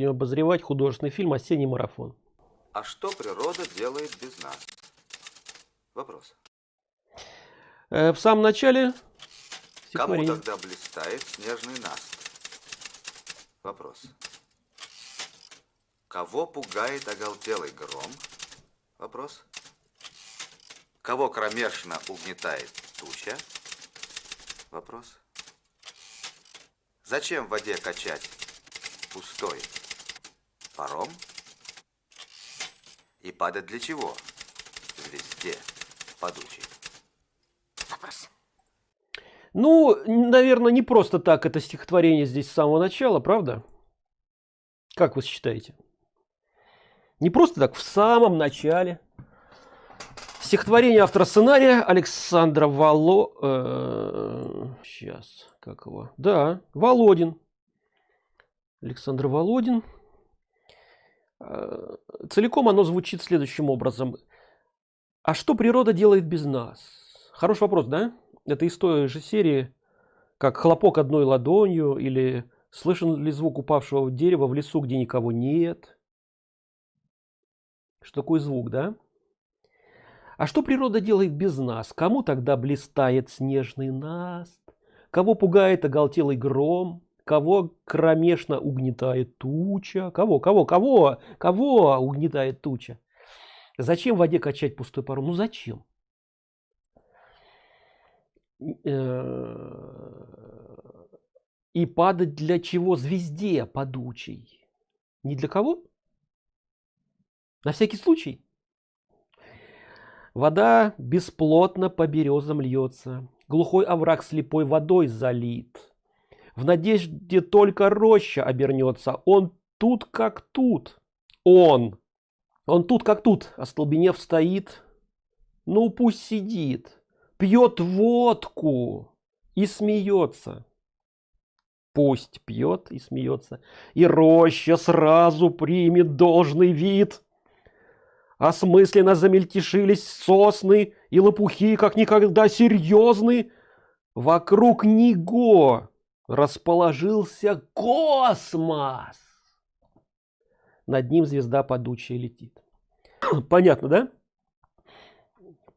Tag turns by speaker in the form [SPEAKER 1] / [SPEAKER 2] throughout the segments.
[SPEAKER 1] будем обозревать художественный фильм «Осенний марафон».
[SPEAKER 2] А что природа делает без нас? Вопрос.
[SPEAKER 1] Э, в самом начале
[SPEAKER 2] Кому тогда блистает снежный наст? Вопрос. Кого пугает оголтелый гром? Вопрос. Кого кромешно угнетает туча? Вопрос. Зачем в воде качать пустой паром? И падать для чего? Звезде падучей.
[SPEAKER 3] Вопрос.
[SPEAKER 1] Ну, наверное, не просто так это стихотворение здесь с самого начала, правда? Как вы считаете? Не просто так, в самом начале. Стихотворение автора сценария Александра Вало... сейчас, как его? Да, Володин. Александр Володин. Э, Целиком оно звучит следующим образом. А что природа делает без нас? Хороший вопрос, да? Это из той же серии, как хлопок одной ладонью, или слышен ли звук упавшего дерева в лесу, где никого нет. Что такое звук, да? А что природа делает без нас? Кому тогда блистает снежный наст? Кого пугает оголтелый гром? Кого кромешно угнетает туча? Кого, кого, кого, кого угнетает туча? Зачем в воде качать пустой паром? Ну зачем? Э, И падать для чего? Звезде падучей. Не для кого? На всякий случай. Вода бесплотно по березам льется. Глухой овраг слепой водой залит. В надежде только роща обернется. Он тут как тут. Он. Он тут как тут. Остолбенев стоит. Ну пусть сидит. Пьет водку и смеется. Пусть пьет и смеется. И роща сразу примет должный вид. Осмысленно замельтешились сосны и лопухи, как никогда серьезны. Вокруг него расположился космос. Над ним звезда падучая летит. Понятно, да?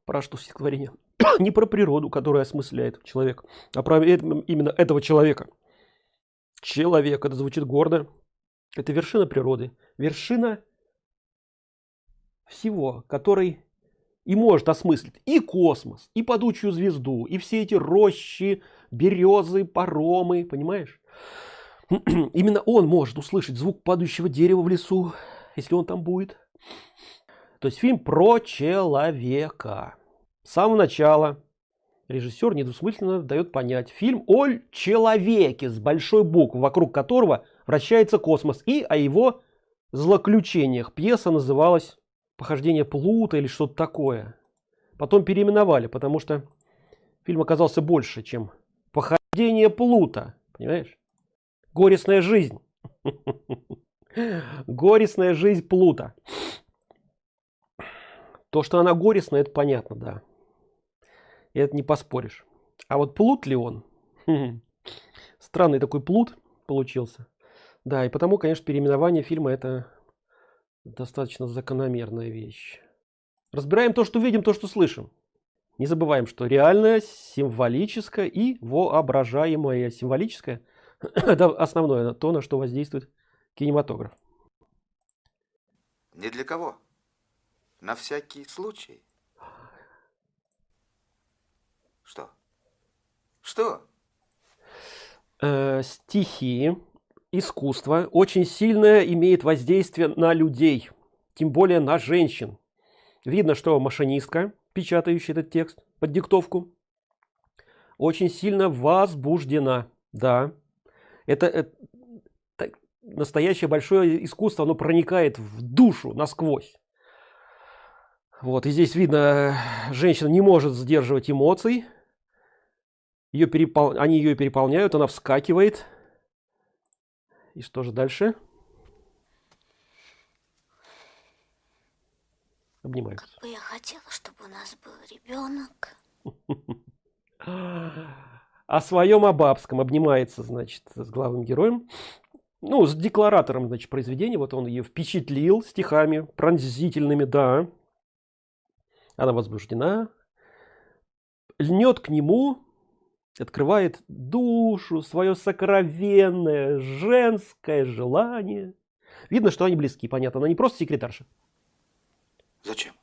[SPEAKER 1] Про что стихотворение? Не про природу, которая осмысляет человек, а про э- именно этого человека. Человек, это звучит гордо. Это вершина природы. Вершина всего, который и может осмыслить и космос, и падучую звезду, и все эти рощи, березы, паромы, понимаешь? Именно он может услышать звук падающего дерева в лесу, если он там будет. То есть фильм про человека. С самого начала режиссер недвусмысленно дает понять фильм о человеке с большой буквы, вокруг которого вращается космос, и о его злоключениях. Пьеса называлась «Похождение Плута» или что-то такое. Потом переименовали, потому что фильм оказался больше, чем «Похождение Плута». Понимаешь? Горестная жизнь. Горестная жизнь Плута. То, что она горестная, это понятно, да. И это не поспоришь. А вот плут ли он? Странный такой плут получился. Да, и потому, конечно, переименование фильма это достаточно закономерная вещь. Разбираем то, что видим, то, что слышим. Не забываем, что реальное, символическое и воображаемое. Символическое – это основное, то, на что воздействует кинематограф.
[SPEAKER 2] Не для кого. На всякий случай. Что? Что?
[SPEAKER 1] Э, стихи, искусство очень сильное имеет воздействие на людей, тем более на женщин. Видно, что машинистка, печатающая этот текст под диктовку, очень сильно возбуждена. Да, это, это настоящее большое искусство, оно проникает в душу насквозь. Вот, и здесь видно, женщина не может сдерживать эмоций. Ее перепол... Они ее переполняют, она вскакивает. И что же дальше? Обнимаются.
[SPEAKER 3] Как бы я хотела, чтобы у нас был ребенок.
[SPEAKER 1] О своем Абабском обнимается, значит, с главным героем. ну с декларатором значит произведения вот он ее впечатлил стихами пронзительными да она возбуждена льнет к нему открывает душу свое сокровенное женское желание видно что они близки понятно она не просто секретарша
[SPEAKER 2] Зачем?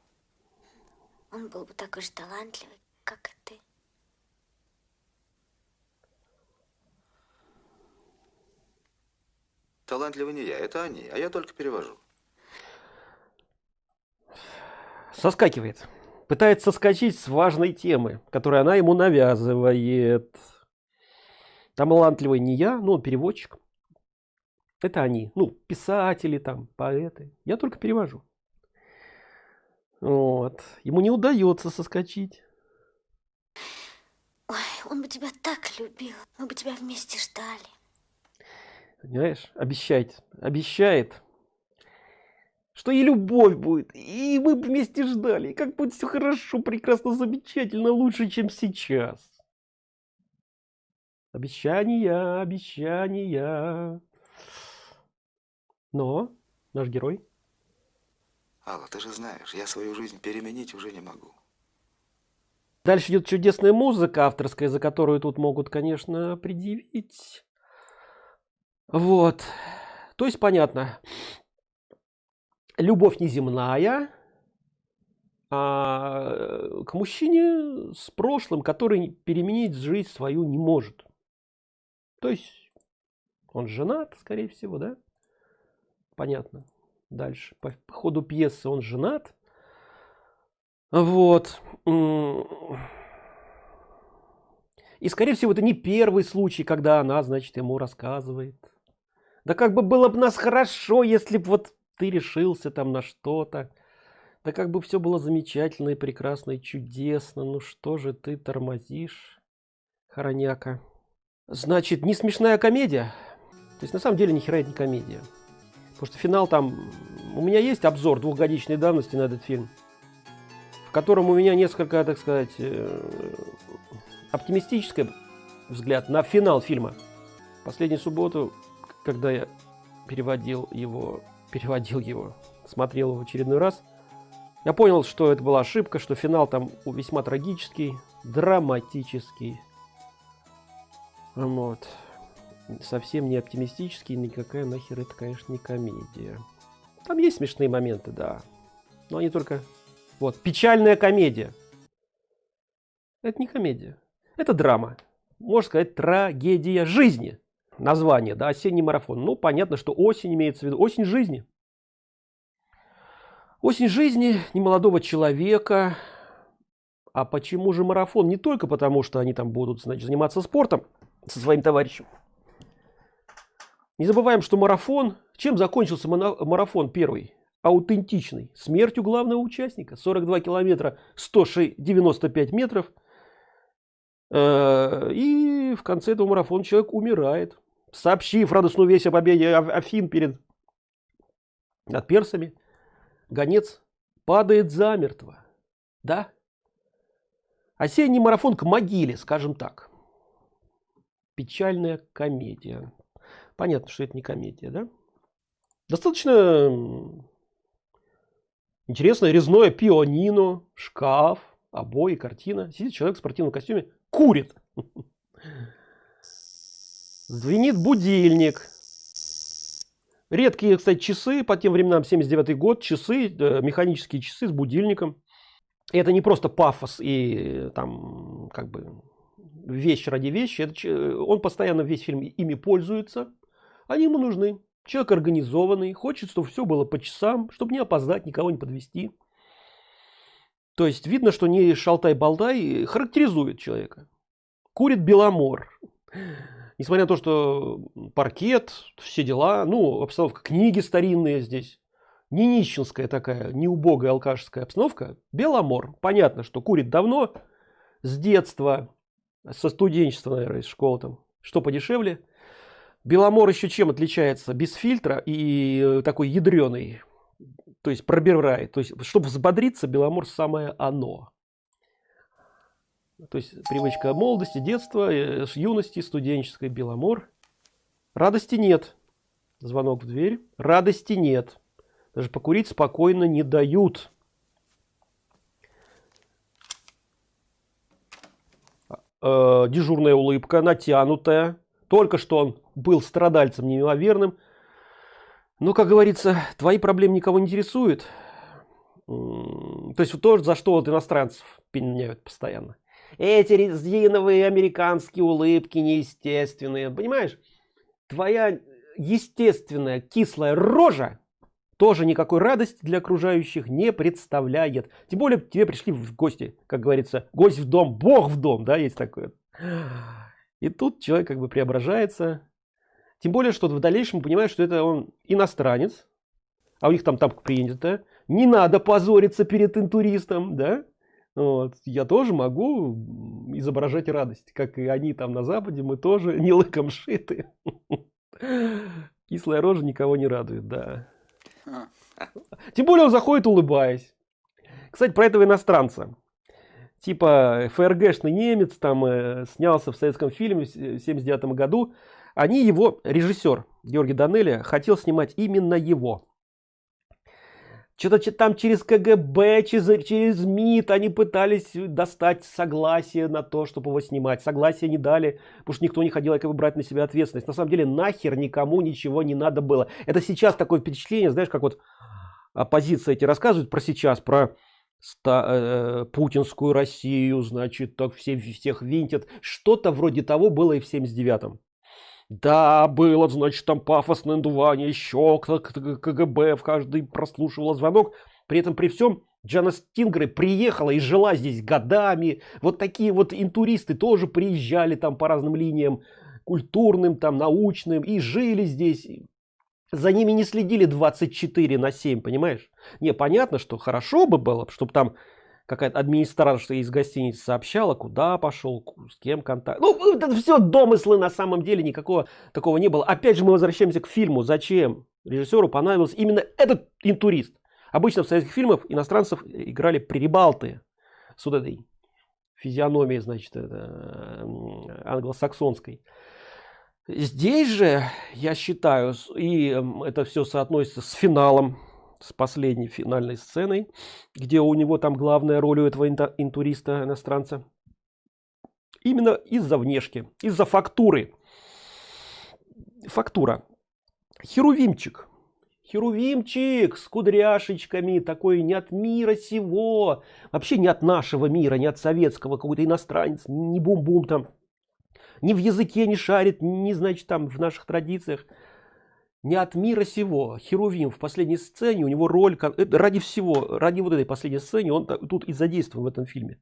[SPEAKER 3] Он был бы такой же талантливый, как и ты.
[SPEAKER 2] Талантливый не я, это они, а я только перевожу.
[SPEAKER 1] соскакивает пытается соскочить с важной темы которую она ему навязывает. Талантливый не я но он переводчик. Это они. Ну писатели там поэты. Я только перевожу. Вот. Ему не удается соскочить.
[SPEAKER 3] Ой, он бы тебя так любил. Мы бы тебя вместе ждали.
[SPEAKER 1] понимаешь? Обещает обещает что и любовь будет и мы вместе ждали и как будет все хорошо прекрасно замечательно лучше чем сейчас. Обещания обещания. Но наш герой.
[SPEAKER 2] Алла, ты же знаешь, я свою жизнь переменить уже не могу.
[SPEAKER 1] дальше идет чудесная музыка авторская за которую тут могут конечно предъявить. Вот. То есть понятно любовь неземная а, к мужчине с прошлым который переменить жизнь свою не может. То есть он женат скорее всего да? Понятно. Дальше. По ходу пьесы он женат. Вот. И скорее всего это не первый случай когда она значит ему рассказывает. Да как бы было бы нас хорошо если бы вот ты решился там на что-то. Да как бы все было замечательно и прекрасно и чудесно. Ну что же ты тормозишь хороняка? Значит не смешная комедия? То есть на самом деле ни хера это не комедия. Потому что финал там у меня есть обзор двухгодичной давности на этот фильм в котором у меня несколько так сказать э, оптимистический взгляд на финал фильма. Последнюю субботу когда я переводил его переводил его, смотрел в очередной раз, я понял, что это была ошибка, что финал там весьма трагический, драматический. Вот. Совсем не оптимистический, никакая нахер это, конечно, не комедия. Там есть смешные моменты, да. Но они только... Вот, печальная комедия. Это не комедия. Это драма. Можно сказать, трагедия жизни название, да, осенний марафон. Ну, понятно, что осень имеется в виду, осень жизни. Осень жизни немолодого человека. А почему же марафон? Не только потому, что они там будут, значит, заниматься спортом со своим товарищем. Не забываем, что марафон, чем закончился марафон первый? Аутентичный. Смертью главного участника. 42 километра, 195 метров. Э, и в конце этого марафона человек умирает сообщив радостную весть о победе Афин перед над персами, гонец падает замертво. Да? Осенний марафон к могиле, скажем так. Печальная комедия. Понятно, что это не комедия, да? Достаточно интересное резное пианино, шкаф, обои, картина. Сидит человек в спортивном костюме, курит. Звенит будильник. Редкие, кстати, часы, по тем временам 79 год, часы, э, механические часы с будильником. И это не просто пафос и там как бы вещь ради вещи. Это, он постоянно весь фильм ими пользуется. Они ему нужны. Человек организованный, хочет, чтобы все было по часам, чтобы не опоздать, никого не подвести. То есть видно, что не шалтай-болтай характеризует человека. Курит Беломор несмотря на то, что паркет, все дела, ну, обстановка, книги старинные здесь, не нищенская такая, не убогая алкашская обстановка, Беломор, понятно, что курит давно, с детства, со студенчества, наверное, из школы там, что подешевле. Беломор еще чем отличается? Без фильтра и э, такой ядреный, то есть пробирает. То есть, чтобы взбодриться, Беломор самое оно. То есть привычка молодости, детства, э, юности, студенческой, беломор. Радости нет. Звонок в дверь. Радости нет. Даже покурить спокойно не дают. Э, дежурная улыбка, натянутая. Только что он был страдальцем неимоверным. Ну, как говорится, твои проблемы никого не интересуют. То есть то, за что вот иностранцев пеняют постоянно. Эти резиновые американские улыбки неестественные. Понимаешь? Твоя естественная кислая рожа тоже никакой радости для окружающих не представляет. Тем более тебе пришли в гости, как говорится, гость в дом, бог в дом, да, есть такое. И тут человек как бы преображается. Тем более, что в дальнейшем понимает, что это он иностранец, а у них там так принято. Не надо позориться перед интуристом, да? Вот. Я тоже могу изображать радость, как и они там на Западе, мы тоже не лыком шиты. Кислая рожа никого не радует, да. Тем более он заходит улыбаясь. Кстати, про этого иностранца. Типа ФРГшный немец там э, снялся в советском фильме в 79 году. Они его, режиссер Георгий Данелия, хотел снимать именно его. Что-то там через КГБ, через, через МИД они пытались достать согласие на то, чтобы его снимать. Согласие не дали, потому что никто не хотел как бы брать на себя ответственность. На самом деле нахер никому ничего не надо было. Это сейчас такое впечатление, знаешь, как вот оппозиция эти рассказывают про сейчас, про ста, э, путинскую Россию, значит, так все, всех винтят. Что-то вроде того было и в 79-м. Да, было, значит, там пафосное надувание, еще КГБ в каждый прослушивал звонок. При этом при всем Джана Стингрей приехала и жила здесь годами. Вот такие вот интуристы тоже приезжали там по разным линиям, культурным, там, научным, и жили здесь. За ними не следили 24 на 7, понимаешь? Не, понятно, что хорошо бы было, чтобы там какая-то администрация из гостиницы сообщала, куда пошел, с кем контакт. Ну, это все домыслы на самом деле, никакого такого не было. Опять же, мы возвращаемся к фильму. Зачем режиссеру понадобился именно этот интурист? Обычно в советских фильмах иностранцев играли прибалты с вот этой физиономией, значит, англосаксонской. Здесь же, я считаю, и это все соотносится с финалом с последней финальной сценой, где у него там главная роль у этого интуриста иностранца. Именно из-за внешки, из-за фактуры. Фактура. Херувимчик. Херувимчик с кудряшечками, такой не от мира сего, вообще не от нашего мира, не от советского, какой-то иностранец, не бум-бум там, ни в языке не шарит, не значит там в наших традициях не от мира сего. Херувим в последней сцене, у него роль, ради всего, ради вот этой последней сцены, он тут и задействован в этом фильме.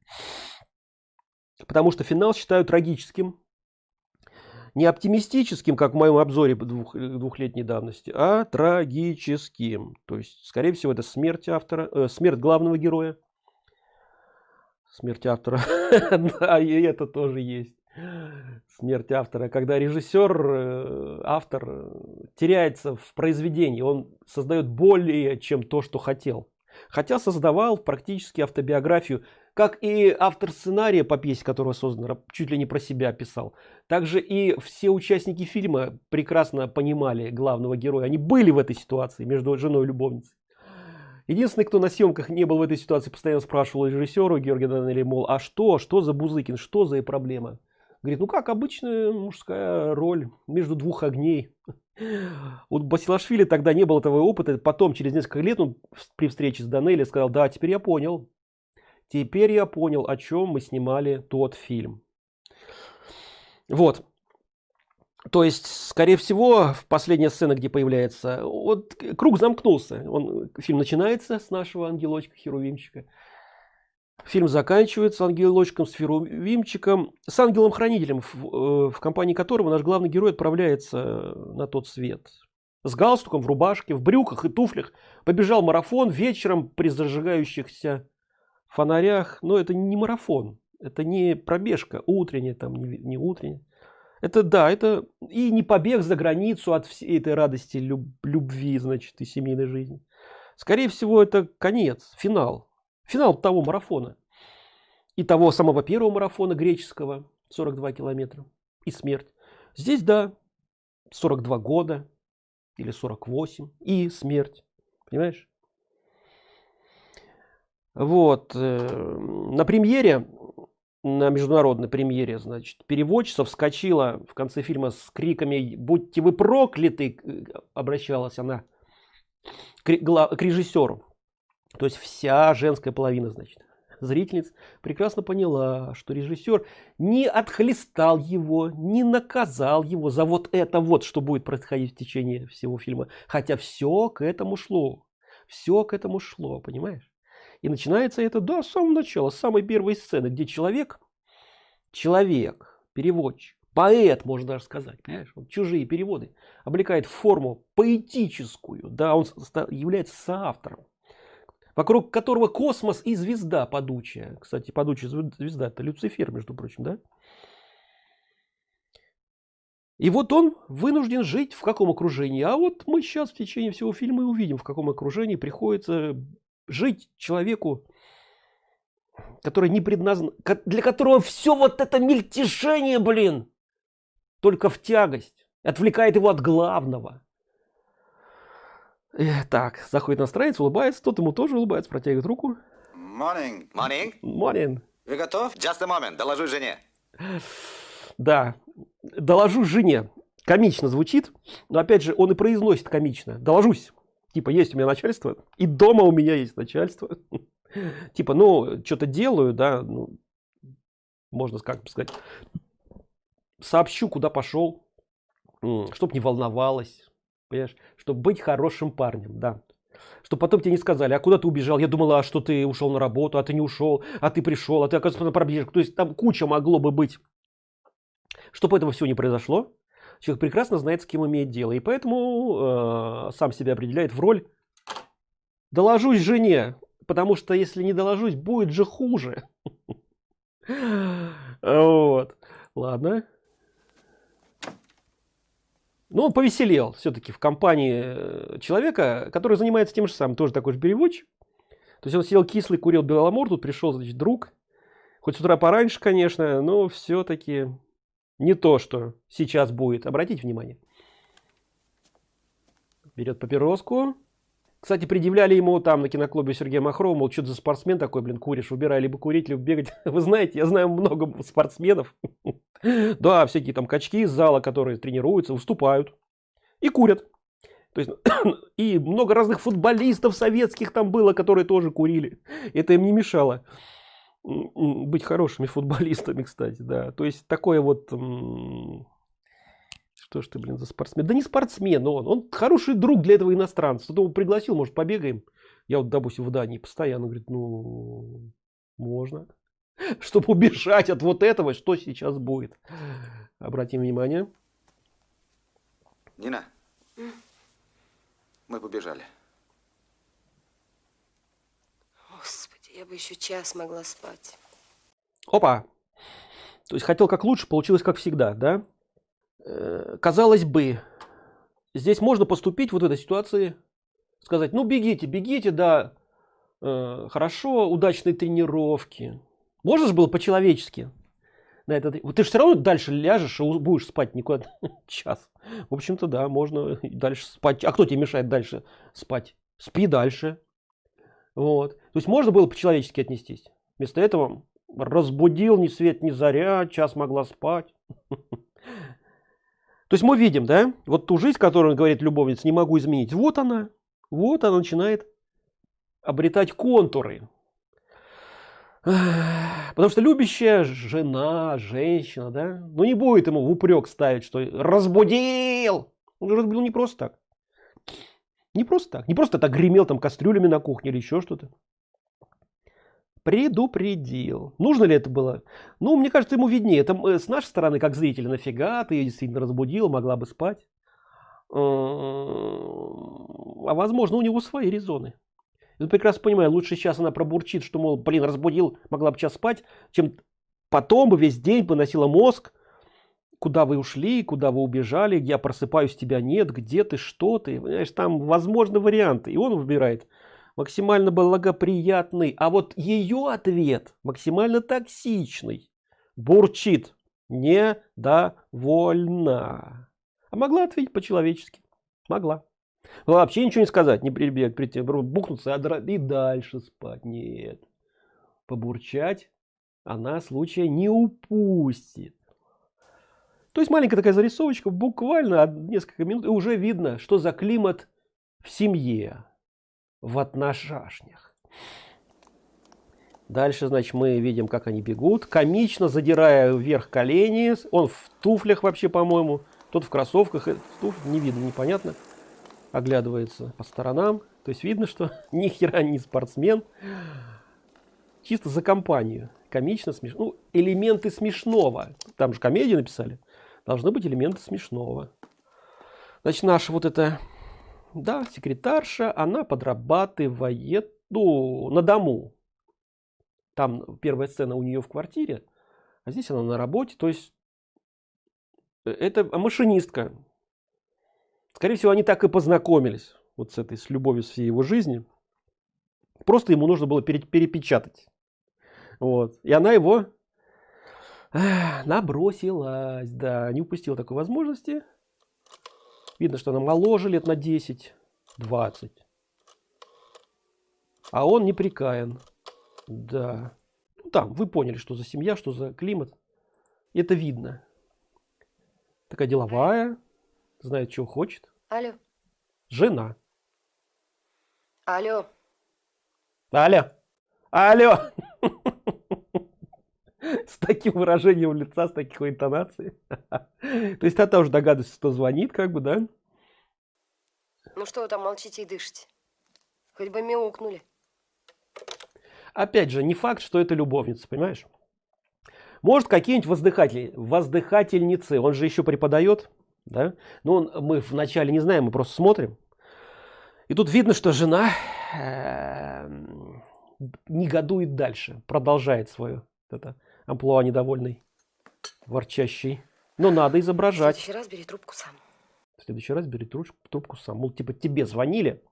[SPEAKER 1] Потому что финал считаю трагическим, не оптимистическим, как в моем обзоре двух, двухлетней давности, а трагическим. То есть, скорее всего, это смерть автора, э, смерть главного героя. Смерть автора, да, и это тоже есть смерть автора, когда режиссер, э, автор э, теряется в произведении, он создает более, чем то, что хотел. Хотя создавал практически автобиографию, как и автор сценария по пьесе, которого создана, чуть ли не про себя писал. Также и все участники фильма прекрасно понимали главного героя. Они были в этой ситуации между женой и любовницей. Единственный, кто на съемках не был в этой ситуации, постоянно спрашивал режиссеру Георгия Данели, мол, а что, что за Бузыкин, что за проблема? Говорит, ну как обычная мужская роль между двух огней. У Басилашвили тогда не было этого опыта. Потом, через несколько лет, он при встрече с Данелли сказал, да, теперь я понял. Теперь я понял, о чем мы снимали тот фильм. Вот. То есть, скорее всего, в последняя сцена, где появляется, вот круг замкнулся. Он, фильм начинается с нашего ангелочка, херувимчика. Фильм заканчивается ангелочком с Ферувимчиком, с ангелом-хранителем, в, э, в компании которого наш главный герой отправляется на тот свет. С галстуком, в рубашке, в брюках и туфлях. Побежал марафон вечером при зажигающихся фонарях. Но это не марафон, это не пробежка утренняя, там не, не утренняя. Это да, это и не побег за границу от всей этой радости, люб, любви, значит, и семейной жизни. Скорее всего, это конец, финал финал того марафона и того самого первого марафона греческого 42 километра и смерть. Здесь да 42 года или 48 и смерть. Понимаешь? Вот э, на премьере на международной премьере значит переводчица вскочила в конце фильма с криками будьте вы прокляты! Обращалась она к режиссеру то есть вся женская половина значит зрительниц прекрасно поняла что режиссер не отхлестал его не наказал его за вот это вот что будет происходить в течение всего фильма. Хотя все к этому шло все к этому шло понимаешь? И начинается это до самого начала, с самой первой сцены, где человек, человек, переводчик, поэт, можно даже сказать, понимаешь, вот чужие переводы, облекает форму поэтическую, да, он является соавтором, вокруг которого космос и звезда падучая. Кстати, падучая звезда это Люцифер, между прочим, да? И вот он вынужден жить в каком окружении. А вот мы сейчас в течение всего фильма и увидим, в каком окружении приходится жить человеку, который не предназначен, для которого все вот это мельтешение, блин, только в тягость, отвлекает его от главного. Так, заходит на страницу, улыбается, тот ему тоже улыбается, протягивает руку.
[SPEAKER 2] Morning. Morning.
[SPEAKER 1] Morning.
[SPEAKER 2] Вы готов? Just a moment, доложу жене.
[SPEAKER 1] Да, доложу жене. Комично звучит, но опять же он и произносит комично. Доложусь типа есть у меня начальство и дома у меня есть начальство типа ну что-то делаю да ну, можно как бы сказать сообщу куда пошел чтоб не волновалась понимаешь чтобы быть хорошим парнем да чтобы потом тебе не сказали а куда ты убежал я думала а что ты ушел на работу а ты не ушел а ты пришел а ты оказывается на пробежку то есть там куча могло бы быть чтобы этого всего не произошло человек прекрасно знает, с кем имеет дело, и поэтому э, сам себя определяет в роль «доложусь жене», потому что если не доложусь, будет же хуже. Вот. Ладно. Но он повеселел все-таки в компании э, человека, который занимается тем же самым, тоже такой же переводчик. То есть он сидел кислый, курил беломор, тут пришел, значит, друг. Хоть с утра пораньше, конечно, но все-таки не то, что сейчас будет. Обратите внимание. Берет папироску. Кстати, предъявляли ему там на киноклубе Сергея Махрова, мол, что за спортсмен такой, блин, куришь, выбирай либо курить, либо бегать. Вы знаете, я знаю много спортсменов. Да, всякие там качки из зала, которые тренируются, выступают и курят. То есть, и много разных футболистов советских там было, которые тоже курили. Это им не мешало быть хорошими футболистами, кстати, да. То есть такое вот, что ж ты, блин, за спортсмен? Да не спортсмен он, он хороший друг для этого иностранца. Его пригласил, может, побегаем? Я вот, допустим, в Дании постоянно, говорит, ну, можно. Чтобы убежать от вот этого, что сейчас будет. Обратим внимание.
[SPEAKER 2] Нина, мы побежали.
[SPEAKER 4] Я бы еще час могла спать.
[SPEAKER 1] Опа! То есть хотел как лучше, получилось как всегда, да? Э, казалось бы, здесь можно поступить вот в этой ситуации, сказать, ну бегите, бегите, да, э, хорошо, удачной тренировки. Можно же было по-человечески. На это, ты же все равно дальше ляжешь и будешь спать никуда час. В общем-то, да, можно дальше спать. А кто тебе мешает дальше спать? Спи дальше. Вот. То есть можно было по-человечески отнестись. Вместо этого разбудил ни свет ни заря, час могла спать. То есть мы видим, да, вот ту жизнь, которую говорит любовница, не могу изменить. Вот она, вот она начинает обретать контуры. Потому что любящая жена, женщина, да, ну не будет ему в упрек ставить, что разбудил. Он разбудил не просто так. Не просто так. Не просто так гремел там кастрюлями на кухне или еще что-то. Предупредил. Нужно ли это было? Ну, мне кажется, ему виднее. Это э, с нашей стороны, как зрителя, нафига ты ее действительно разбудил, могла бы спать. А возможно, у него свои резоны. Я прекрасно понимаю, лучше сейчас она пробурчит, что, мол, блин, разбудил, могла бы час спать, чем потом бы весь день поносила мозг, куда вы ушли, куда вы убежали, я просыпаюсь, тебя нет, где ты, что ты, понимаешь, там возможны варианты, и он выбирает максимально благоприятный, а вот ее ответ максимально токсичный, бурчит, недовольна, а могла ответить по-человечески, могла. Ну, вообще ничего не сказать, не прибег, прийти, бухнуться и дальше спать. Нет. Побурчать она случая не упустит. То есть маленькая такая зарисовочка, буквально несколько минут, и уже видно, что за климат в семье, в отношашнях. Дальше, значит, мы видим, как они бегут, комично задирая вверх колени. Он в туфлях вообще, по-моему, тот в кроссовках, в туфлях, не видно, непонятно. Оглядывается по сторонам. То есть видно, что ни хера не спортсмен. Чисто за компанию. Комично, смешно. Ну, элементы смешного. Там же комедию написали должны быть элементы смешного. Значит, наша вот эта, да, секретарша, она подрабатывает, ну, на дому. Там первая сцена у нее в квартире, а здесь она на работе, то есть э, это машинистка. Скорее всего, они так и познакомились, вот с этой, с любовью всей его жизни. Просто ему нужно было перепечатать. Вот. И она его Набросилась, да, не упустила такой возможности. Видно, что она моложе лет на 10, 20. А он не прикаян. Да. Ну, там, вы поняли, что за семья, что за климат. Это видно. Такая деловая, знает, чего хочет.
[SPEAKER 4] Алло.
[SPEAKER 1] Жена.
[SPEAKER 4] Алло.
[SPEAKER 1] Алло. Алло. С таким выражением лица, с такой интонацией. То есть та уже догадывается, что звонит, как бы, да?
[SPEAKER 4] Ну что вы там молчите и дышите? Хоть бы мяукнули.
[SPEAKER 1] Опять же, не факт, что это любовница, понимаешь? Может, какие-нибудь воздыхатели, воздыхательницы, он же еще преподает, да? Ну, мы вначале не знаем, мы просто смотрим. И тут видно, что жена эм, негодует дальше, продолжает свою это амплуа недовольный, ворчащий. Но надо изображать.
[SPEAKER 4] В следующий раз бери трубку сам.
[SPEAKER 1] В следующий раз бери трубку, трубку сам. Мол, типа тебе звонили.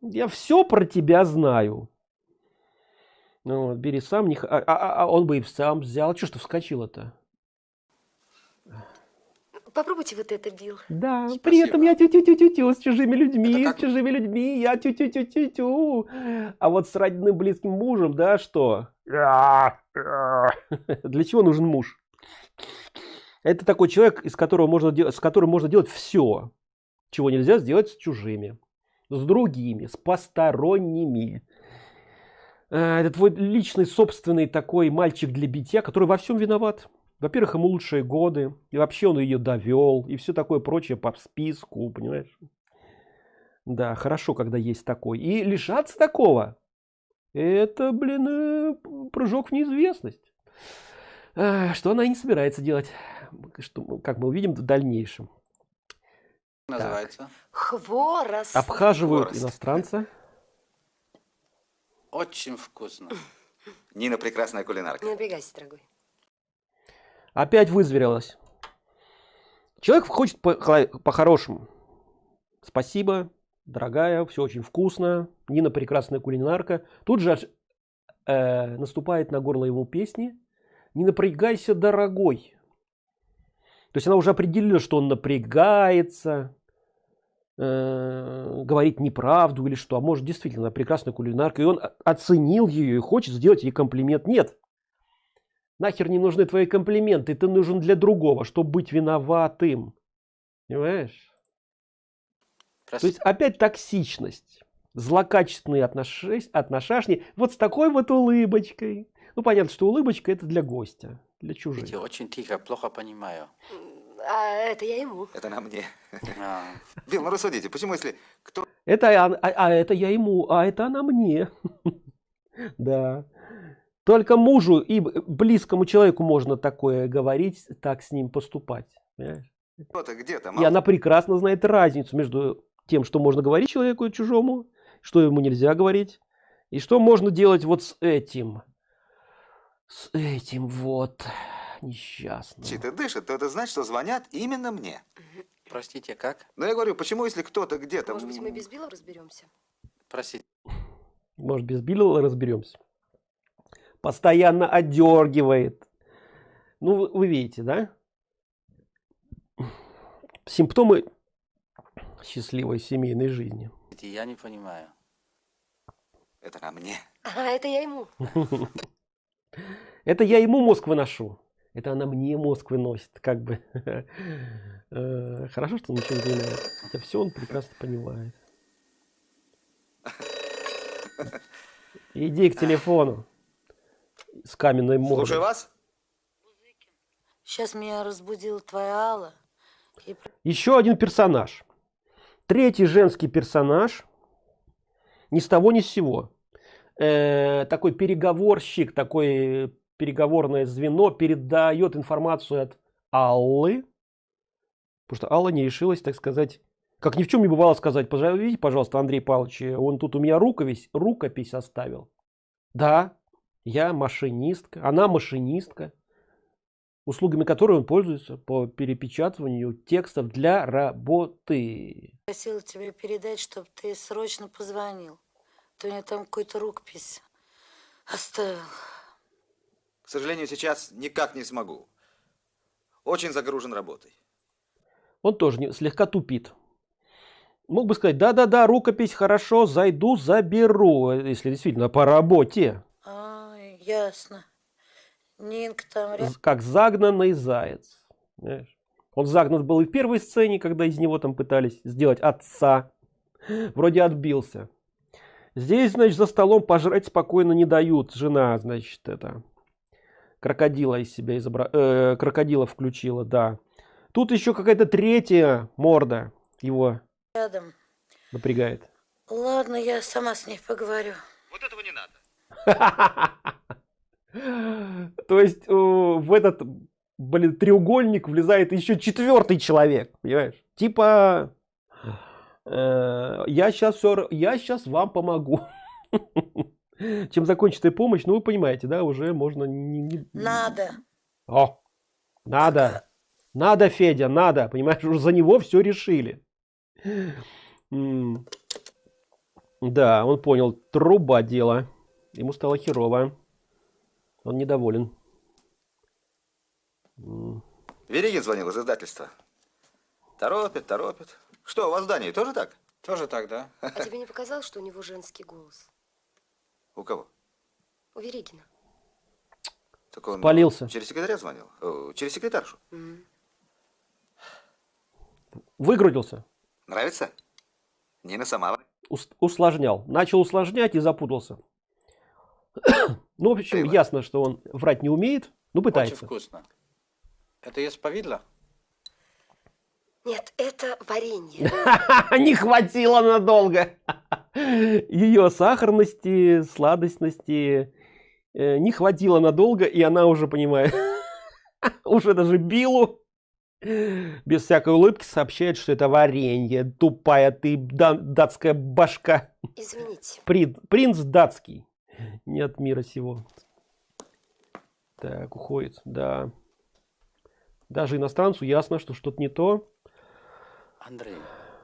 [SPEAKER 1] Я все про тебя знаю. Ну, вот, бери сам. Не... А, а, а он бы и сам взял. Что ж ты вскочила-то?
[SPEAKER 4] Попробуйте вот это, Билл.
[SPEAKER 1] Да, Спасибо. при этом я тю-тю-тю-тю-тю с чужими людьми, с чужими людьми, я тю-тю-тю-тю-тю. А вот с родным близким мужем, да, что? Для чего нужен муж? Это такой человек, из которого можно с которым можно делать все, чего нельзя сделать с чужими, с другими, с посторонними. Э, это твой личный собственный такой мальчик для битья, который во всем виноват. Во-первых, ему лучшие годы, и вообще он ее довел, и все такое прочее по списку, понимаешь? Да, хорошо, когда есть такой. И лишаться такого, это, блин, э, прыжок в неизвестность. Что она и не собирается делать, что, как мы увидим в дальнейшем.
[SPEAKER 2] Называется?
[SPEAKER 4] Хворост.
[SPEAKER 1] Обхаживают Хворост. иностранца.
[SPEAKER 2] Очень вкусно. Нина прекрасная кулинарка.
[SPEAKER 4] Не напрягайся, дорогой.
[SPEAKER 1] Опять вызверилась. Человек хочет по-хорошему. По Спасибо, дорогая, все очень вкусно. Нина прекрасная кулинарка. Тут же э, наступает на горло его песни. Не напрягайся, дорогой. То есть она уже определила, что он напрягается, э, говорит неправду или что. А может действительно прекрасная кулинарка. И он оценил ее и хочет сделать ей комплимент. Нет, Нахер не нужны твои комплименты, ты нужен для другого, чтобы быть виноватым. Понимаешь? Просто... То есть опять токсичность, злокачественные отношения, вот с такой вот улыбочкой. Ну понятно, что улыбочка это для гостя, для чужих.
[SPEAKER 2] Я очень тихо, плохо понимаю.
[SPEAKER 4] А это я ему.
[SPEAKER 2] Это на мне. А. Билл, ну рассудите, почему если кто...
[SPEAKER 1] Это, а, а, а это я ему, а это она мне. Да. Только мужу и близкому человеку можно такое говорить, так с ним поступать.
[SPEAKER 2] Кто-то где-то.
[SPEAKER 1] И она прекрасно знает разницу между тем, что можно говорить человеку чужому, что ему нельзя говорить, и что можно делать вот с этим. С этим вот несчастным.
[SPEAKER 2] Если ты дышит, то это значит, что звонят именно мне.
[SPEAKER 5] Простите, как?
[SPEAKER 2] Ну я говорю, почему если кто-то где-то...
[SPEAKER 4] Может быть, мы без Билла разберемся?
[SPEAKER 5] Простите.
[SPEAKER 1] Может, без Билла разберемся постоянно отдергивает. Ну, вы, вы видите, да? Симптомы счастливой семейной жизни.
[SPEAKER 5] Я не понимаю.
[SPEAKER 2] Это на мне.
[SPEAKER 4] А, это я ему.
[SPEAKER 1] Это я ему мозг выношу. Это она мне мозг выносит, как бы. Э, Хорошо, что он ничего не понимает. Хотя все он прекрасно понимает. Иди к телефону с каменной мордой.
[SPEAKER 2] Слушаю вас.
[SPEAKER 6] Сейчас меня разбудила твоя Алла. И
[SPEAKER 1] Еще один персонаж. Третий женский персонаж. Ни с того ни с сего. Э, такой переговорщик, такое переговорное звено передает информацию от Аллы. Потому что Алла не решилась, так сказать, как ни в чем не бывало сказать, позовите, пожалуйста, Андрей Павлович, он тут у меня рукопись, рукопись оставил. Да, я машинистка, она машинистка, услугами которой он пользуется по перепечатыванию текстов для работы.
[SPEAKER 6] просила тебе передать, чтобы ты срочно позвонил. Ты мне там какую-то рукопись оставил.
[SPEAKER 2] К сожалению, сейчас никак не смогу. Очень загружен работой.
[SPEAKER 1] Он тоже не- слегка тупит. Мог бы сказать, да-да-да, рукопись, хорошо, зайду, заберу, если действительно по работе.
[SPEAKER 6] Ясно. Нинка там
[SPEAKER 1] Как загнанный заяц. Знаешь? Он загнан был и в первой сцене, когда из него там пытались сделать отца. Вроде отбился. Здесь, значит, за столом пожрать спокойно не дают. Жена, значит, это крокодила из себя изобра... э, крокодила включила, да. Тут еще какая-то третья морда его
[SPEAKER 6] рядом.
[SPEAKER 1] напрягает.
[SPEAKER 6] Ладно, я сама с ней поговорю.
[SPEAKER 2] Вот этого не надо.
[SPEAKER 1] То есть э, в этот, блин, треугольник влезает еще четвертый человек, понимаешь? Типа, э, я сейчас все, я сейчас вам помогу. Чем закончится помощь, ну вы понимаете, да, уже можно не, не-
[SPEAKER 6] Надо.
[SPEAKER 1] О, надо, надо, Федя, надо, понимаешь, уже за него все решили. Да, он понял, труба дело. Ему стало херово. Он недоволен. М.
[SPEAKER 2] Веригин звонил из издательства. Торопит, торопит. Что, у вас в Дании тоже так?
[SPEAKER 5] Тоже так, да?
[SPEAKER 4] А тебе не показалось, что у него женский голос?
[SPEAKER 2] У кого?
[SPEAKER 4] У Веригина.
[SPEAKER 2] Так он
[SPEAKER 1] Спалился.
[SPEAKER 2] через секретаря звонил? Э, Через секретаршу.
[SPEAKER 4] М.
[SPEAKER 1] Выгрузился,
[SPEAKER 2] Нравится? Нина сама.
[SPEAKER 1] ус- усложнял. Начал усложнять и запутался. Ну, в общем,
[SPEAKER 2] Эйва.
[SPEAKER 1] ясно, что он врать не умеет, но
[SPEAKER 5] Очень
[SPEAKER 1] пытается.
[SPEAKER 5] вкусно. Это повидло?
[SPEAKER 4] Нет, это варенье.
[SPEAKER 1] Не хватило надолго. Ее сахарности, сладостности э, не хватило надолго, и она уже понимает, уже даже Биллу без всякой улыбки сообщает, что это варенье. Тупая ты да- датская башка.
[SPEAKER 4] Извините.
[SPEAKER 1] Принц, принц датский. Не от мира сего. Так, уходит, да. Даже иностранцу ясно, что что-то не то.
[SPEAKER 5] Андрей,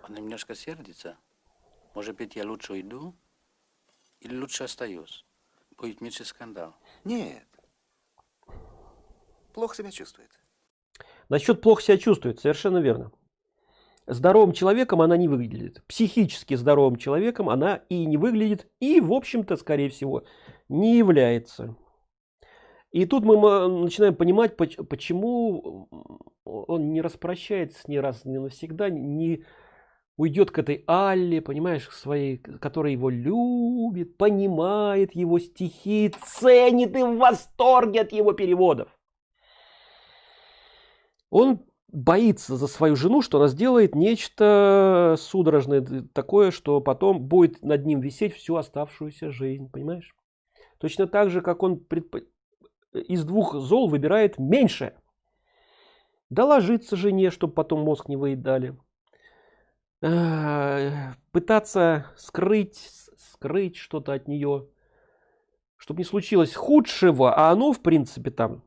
[SPEAKER 5] он немножко сердится. Может быть, я лучше уйду? Или лучше остаюсь? Будет меньше скандал.
[SPEAKER 2] Нет. Плохо себя чувствует.
[SPEAKER 1] Насчет плохо себя чувствует, совершенно верно. Здоровым человеком она не выглядит. Психически здоровым человеком она и не выглядит, и, в общем-то, скорее всего, не является. И тут мы начинаем понимать, поч- почему он не распрощается с ней раз и навсегда, не уйдет к этой Алле, понимаешь, к своей, которая его любит, понимает его стихи, ценит и в восторге от его переводов. Он боится за свою жену, что она сделает нечто судорожное, такое, что потом будет над ним висеть всю оставшуюся жизнь, понимаешь? Точно так же, как он предпо- из двух зол выбирает меньше. Доложиться жене, чтобы потом мозг не выедали. А, Пытаться скрыть, скрыть что-то от нее, чтобы не случилось худшего, а оно, в принципе, там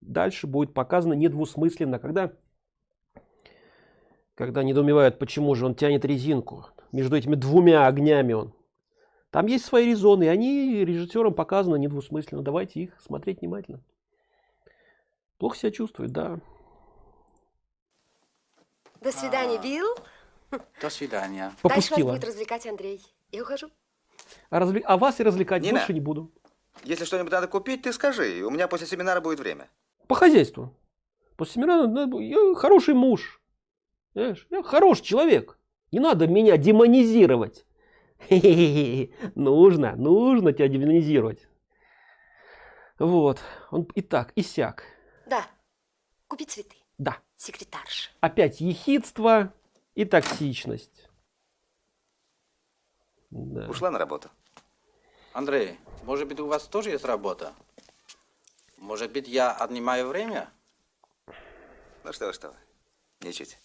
[SPEAKER 1] дальше будет показано недвусмысленно, когда, когда недоумевают, почему же он тянет резинку между этими двумя огнями он. Там есть свои резоны, и они режиссерам показаны недвусмысленно. Давайте их смотреть внимательно. Плохо себя чувствует, да.
[SPEAKER 4] До свидания, Билл.
[SPEAKER 5] До свидания.
[SPEAKER 4] Дальше вас
[SPEAKER 1] Попустила.
[SPEAKER 4] будет развлекать Андрей. Я ухожу.
[SPEAKER 1] А, разве- а вас и развлекать
[SPEAKER 2] Нина.
[SPEAKER 1] больше не буду.
[SPEAKER 2] Если что-нибудь надо купить, ты скажи. У меня после семинара будет время.
[SPEAKER 1] По хозяйству. После семинара надо- я хороший муж. Знаешь, я хороший человек. Не надо меня демонизировать. Нужно, нужно тебя демонизировать. Вот. Он и так, и сяк.
[SPEAKER 3] Да. Купи цветы.
[SPEAKER 1] Да.
[SPEAKER 3] Секретарша.
[SPEAKER 1] Опять ехидство и токсичность. Да.
[SPEAKER 2] Ушла на работу.
[SPEAKER 5] Андрей, может быть, у вас тоже есть работа? Может быть, я отнимаю время?
[SPEAKER 2] Ну что, что. Ничуть.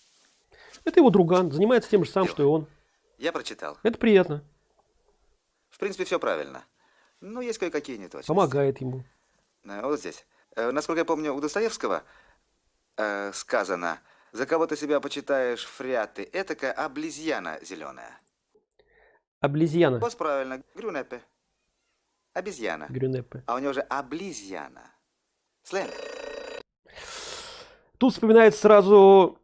[SPEAKER 1] Это его друган, занимается тем же самым, что и он.
[SPEAKER 2] Я прочитал.
[SPEAKER 1] Это приятно.
[SPEAKER 2] В принципе, все правильно. Но есть кое-какие неточности.
[SPEAKER 1] Помогает ему.
[SPEAKER 2] Э, Вот здесь. Э, Насколько я помню, у Достоевского э, сказано, за кого ты себя почитаешь фряты, этакая облизьяна зеленая.
[SPEAKER 1] Облизьяна.
[SPEAKER 2] Вот правильно, грюнепе. Обезьяна.
[SPEAKER 1] Грюнеппе.
[SPEAKER 2] А у него же облизьяна. Сленг.
[SPEAKER 1] Тут вспоминается сразу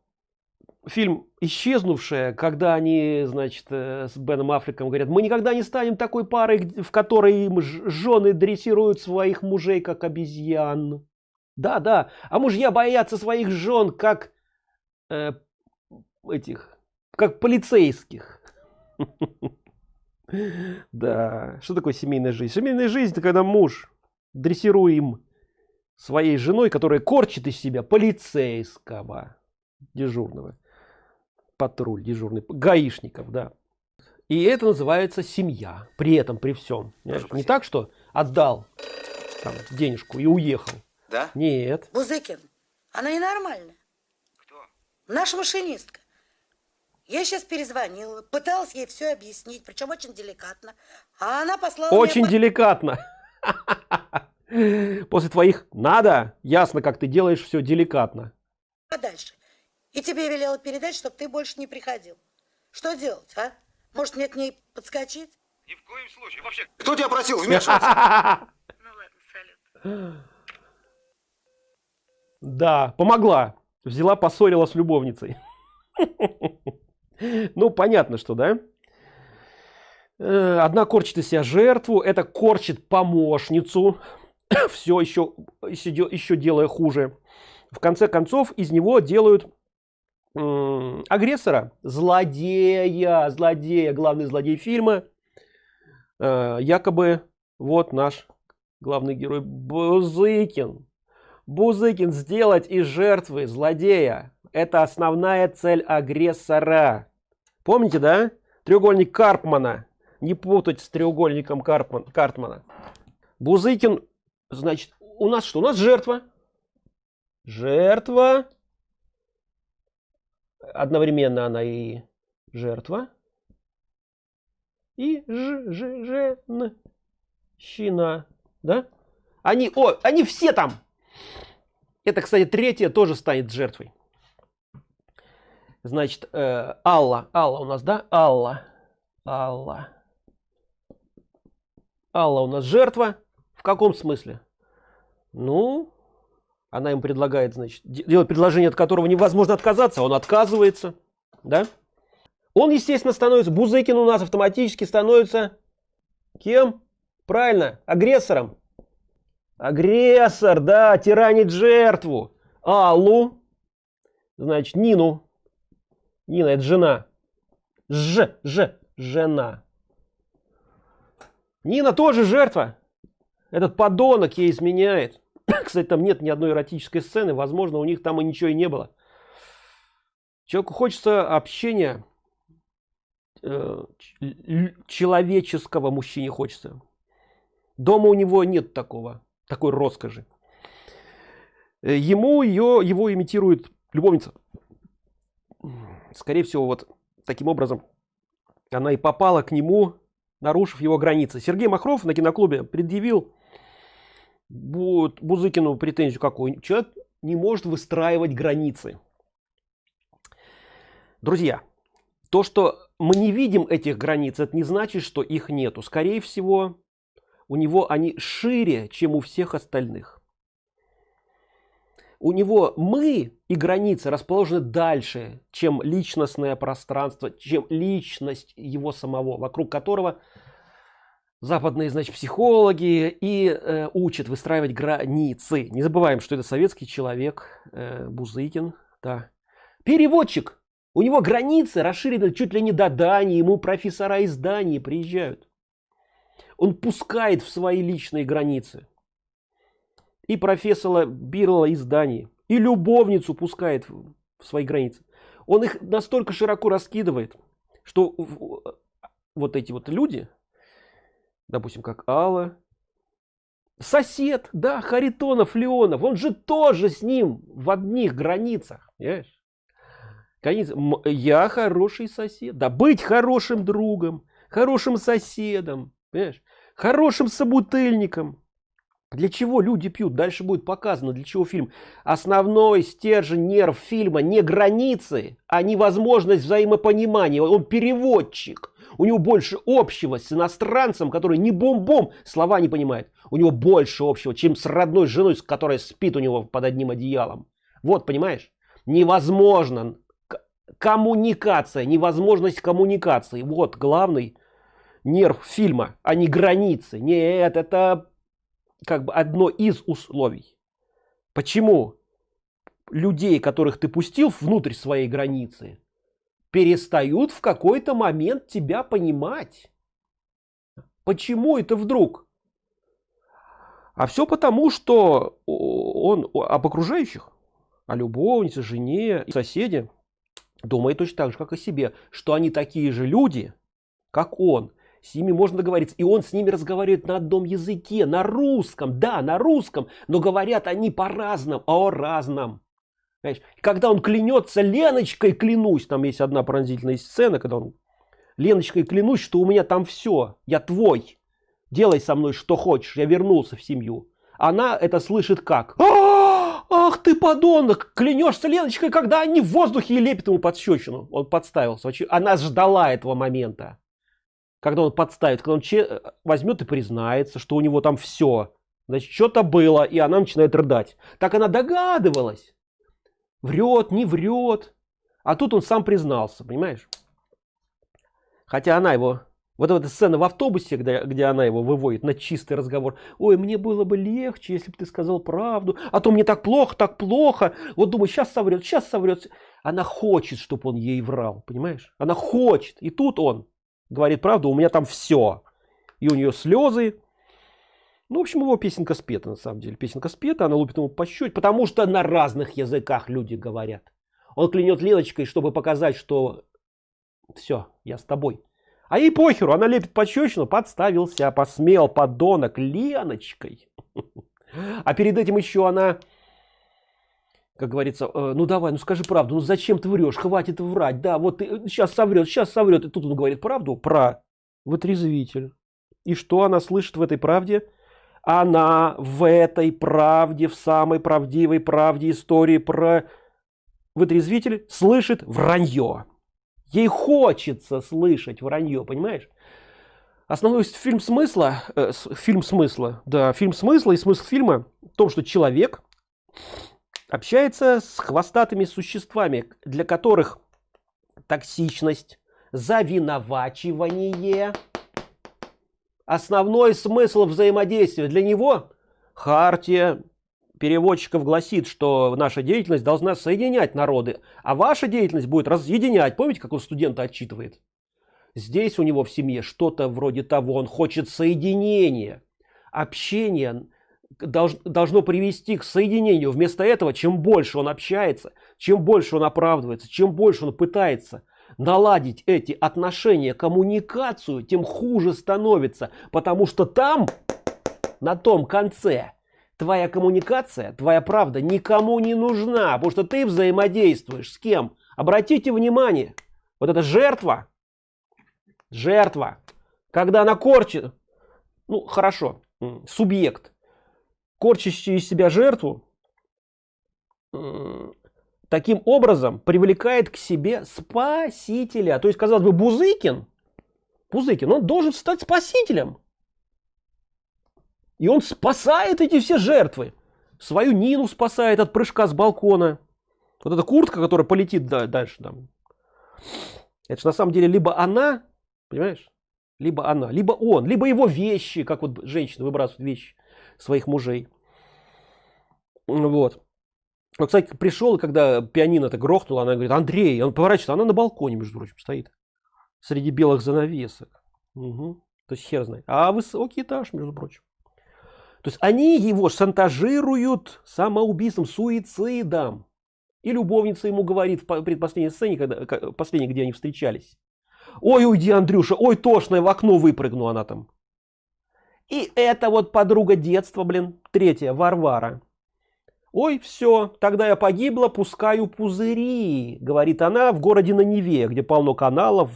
[SPEAKER 1] фильм «Исчезнувшая», когда они, значит, э, с Беном Аффлеком говорят, мы никогда не станем такой парой, в которой им жены дрессируют своих мужей, как обезьян. Да, да, а мужья боятся своих жен, как э, этих, как полицейских. Да, что такое семейная жизнь? Семейная жизнь – это когда муж дрессируем своей женой, которая корчит из себя полицейского дежурного. Патруль дежурный, гаишников, да. И это называется семья. При этом, при всем. Не так, что отдал там, денежку и уехал.
[SPEAKER 2] Да?
[SPEAKER 1] Нет.
[SPEAKER 6] Бузыкин, она ненормальная.
[SPEAKER 2] Кто?
[SPEAKER 6] Наша машинистка. Я сейчас перезвонила, пыталась ей все объяснить, причем очень деликатно. А она послала
[SPEAKER 1] Очень
[SPEAKER 6] меня...
[SPEAKER 1] деликатно. После твоих надо, ясно, как ты делаешь все деликатно.
[SPEAKER 6] подальше. И тебе велела передать, чтобы ты больше не приходил. Что делать, а? Может, мне к ней подскочить?
[SPEAKER 2] Ни в коем случае. Вообще, кто тебя просил вмешиваться?
[SPEAKER 6] Ну ладно, салют.
[SPEAKER 1] Да, помогла. Взяла, поссорила с любовницей. Ну, понятно, что, да? Э, Одна корчит из себя жертву, это корчит помощницу. Все еще, еще, де- еще делая хуже. В конце концов, из него делают агрессора, злодея, злодея, главный злодей фильма. Э, Якобы вот наш главный герой Бузыкин. Бузыкин сделать из жертвы злодея. Это основная цель агрессора. Помните, да? Треугольник Карпмана. Не путать с треугольником Карпман, Картмана. Бузыкин, значит, у нас что? У нас жертва. Жертва. Одновременно она и жертва. И ж, ж, женщина. Да? Они, о, они все там. Это, кстати, третья тоже станет жертвой. Значит, э, Алла. Алла у нас, да? Алла. Алла. Алла у нас жертва. В каком смысле? Ну, она им предлагает, значит, де- делать предложение, от которого невозможно отказаться. Он отказывается. Да? Он, естественно, становится... Бузыкин у нас автоматически становится... Кем? Правильно, агрессором. Агрессор, да, тиранит жертву. Аллу. Значит, Нину. Нина, это жена. Ж, ж, жена. Нина тоже жертва. Этот подонок ей изменяет. Кстати, там нет ни одной эротической сцены. Возможно, у них там и ничего и не было. Человеку хочется общения. э, человеческого мужчине хочется. Дома у него нет такого, такой роскоши. Э, Ему ее, его имитирует любовница. Скорее всего, вот таким образом она и попала к нему, нарушив его границы. Сергей Махров на киноклубе предъявил Бу- Бузыкину претензию какую. Человек не может выстраивать границы. Друзья, то, что мы не видим этих границ, это не значит, что их нету. Скорее всего, у него они шире, чем у всех остальных. У него мы и границы расположены дальше, чем личностное пространство, чем личность его самого, вокруг которого западные, значит, психологи и э, учат выстраивать границы. Не забываем, что это советский человек, э, Бузыкин, да. Переводчик. У него границы расширены чуть ли не до Дании, ему профессора из Дании приезжают. Он пускает в свои личные границы. И профессора Бирла из Дании. И любовницу пускает в свои границы. Он их настолько широко раскидывает, что вот эти вот люди, допустим, как Алла, сосед, да, Харитонов, Леонов, он же тоже с ним в одних границах, понимаешь? Границы. Я хороший сосед, да, быть хорошим другом, хорошим соседом, понимаешь? хорошим собутыльником. Для чего люди пьют? Дальше будет показано, для чего фильм. Основной стержень нерв фильма не границы, а невозможность взаимопонимания. Он переводчик. У него больше общего с иностранцем, который не бом-бом, слова не понимает. У него больше общего, чем с родной женой, с которой спит у него под одним одеялом. Вот, понимаешь? Невозможно. Коммуникация, невозможность коммуникации. Вот главный нерв фильма, а не границы. Нет, это как бы одно из условий. Почему людей, которых ты пустил внутрь своей границы, перестают в какой-то момент тебя понимать. Почему это вдруг? А все потому, что он об окружающих, о любовнице, жене, соседе думает точно так же, как о себе, что они такие же люди, как он. С ними можно договориться. И он с ними разговаривает на одном языке, на русском. Да, на русском. Но говорят они по-разному, о разном. Понимаешь? Когда он клянется Леночкой, клянусь, там есть одна пронзительная сцена, когда он Леночкой клянусь, что у меня там все, я твой, делай со мной что хочешь, я вернулся в семью. Она это слышит как? «А, ах ты подонок, клянешься Леночкой, когда они в воздухе и лепит ему подщечину. Он подставился, она ждала этого момента. Когда он подставит, когда он че возьмет и признается, что у него там все. Значит, что-то было, и она начинает рыдать. Так она догадывалась. Врет, не врет. А тут он сам признался, понимаешь? Хотя она его... Вот эта сцена в автобусе, где, где она его выводит на чистый разговор. Ой, мне было бы легче, если бы ты сказал правду. А то мне так плохо, так плохо. Вот думаю, сейчас соврет, сейчас соврет. Она хочет, чтобы он ей врал, понимаешь? Она хочет. И тут он говорит правду, у меня там все. И у нее слезы, ну, в общем, его песенка спета, на самом деле. Песенка спета, она лупит ему по потому что на разных языках люди говорят. Он клянет Леночкой, чтобы показать, что все, я с тобой. А ей похеру, она лепит пощечину, подставился, посмел, подонок, Леночкой. А перед этим еще она, как говорится, «Э, ну давай, ну скажи правду, ну зачем ты врешь, хватит врать, да, вот ты сейчас соврет, сейчас соврет. И тут он говорит правду про вытрезвитель. И что она слышит в этой правде? она в этой правде, в самой правдивой правде истории про вытрезвитель слышит вранье. Ей хочется слышать вранье, понимаешь? Основной фильм смысла, э, фильм смысла, да, фильм смысла и смысл фильма в том, что человек общается с хвостатыми существами, для которых токсичность, завиновачивание – основной смысл взаимодействия для него хартия переводчиков гласит, что наша деятельность должна соединять народы, а ваша деятельность будет разъединять. Помните, как он студента отчитывает? Здесь у него в семье что-то вроде того, он хочет соединения. Общение должно привести к соединению. Вместо этого, чем больше он общается, чем больше он оправдывается, чем больше он пытается наладить эти отношения, коммуникацию, тем хуже становится. Потому что там, на том конце, твоя коммуникация, твоя правда никому не нужна. Потому что ты взаимодействуешь с кем? Обратите внимание, вот эта жертва, жертва, когда она корчит, ну хорошо, субъект, корчащий из себя жертву, таким образом привлекает к себе спасителя. То есть, казалось бы, Бузыкин, Бузыкин, он должен стать спасителем. И он спасает эти все жертвы. свою Нину спасает от прыжка с балкона. Вот эта куртка, которая полетит да, дальше там. Это же на самом деле либо она, понимаешь, либо она, либо он, либо его вещи, как вот женщины выбрасывают вещи своих мужей. Вот. Вот, кстати, пришел, когда пианино-то грохнуло, она говорит, Андрей, он поворачивается, она на балконе, между прочим, стоит. Среди белых занавесок. Угу. То есть хер знает. А высокий этаж, между прочим. То есть они его шантажируют самоубийством, суицидом. И любовница ему говорит в предпоследней сцене, когда, последней, где они встречались. Ой, уйди, Андрюша, ой, тошно, в окно выпрыгну она там. И это вот подруга детства, блин, третья, Варвара. Ой, все, тогда я погибла, пускаю пузыри, говорит она в городе на Неве, где полно каналов,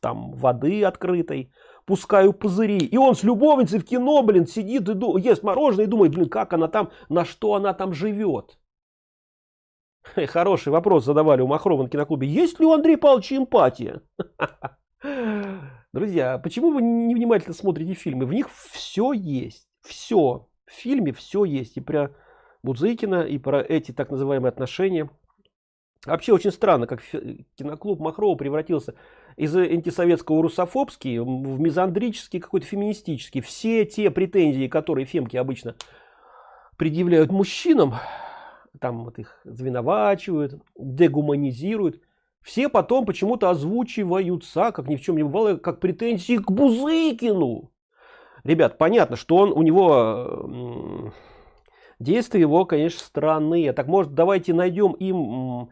[SPEAKER 1] там воды открытой, пускаю пузыри. И он с любовницей в кино, блин, сидит и ест мороженое и думает, блин, как она там, на что она там живет. Хороший вопрос задавали у Махрова на киноклубе. Есть ли у Андрея Павловича эмпатия? Друзья, почему вы невнимательно смотрите фильмы? В них все есть. Все. В фильме все есть. И про Будзыкина, и про эти так называемые отношения. Вообще очень странно, как киноклуб Махрова превратился из антисоветского русофобский в мизандрический, какой-то феминистический. Все те претензии, которые фемки обычно предъявляют мужчинам, там вот их звиновачивают, дегуманизируют, все потом почему-то озвучиваются, как ни в чем не бывало, как претензии к Бузыкину. Ребят, понятно, что он у него действия его, конечно, странные. Так может, давайте найдем им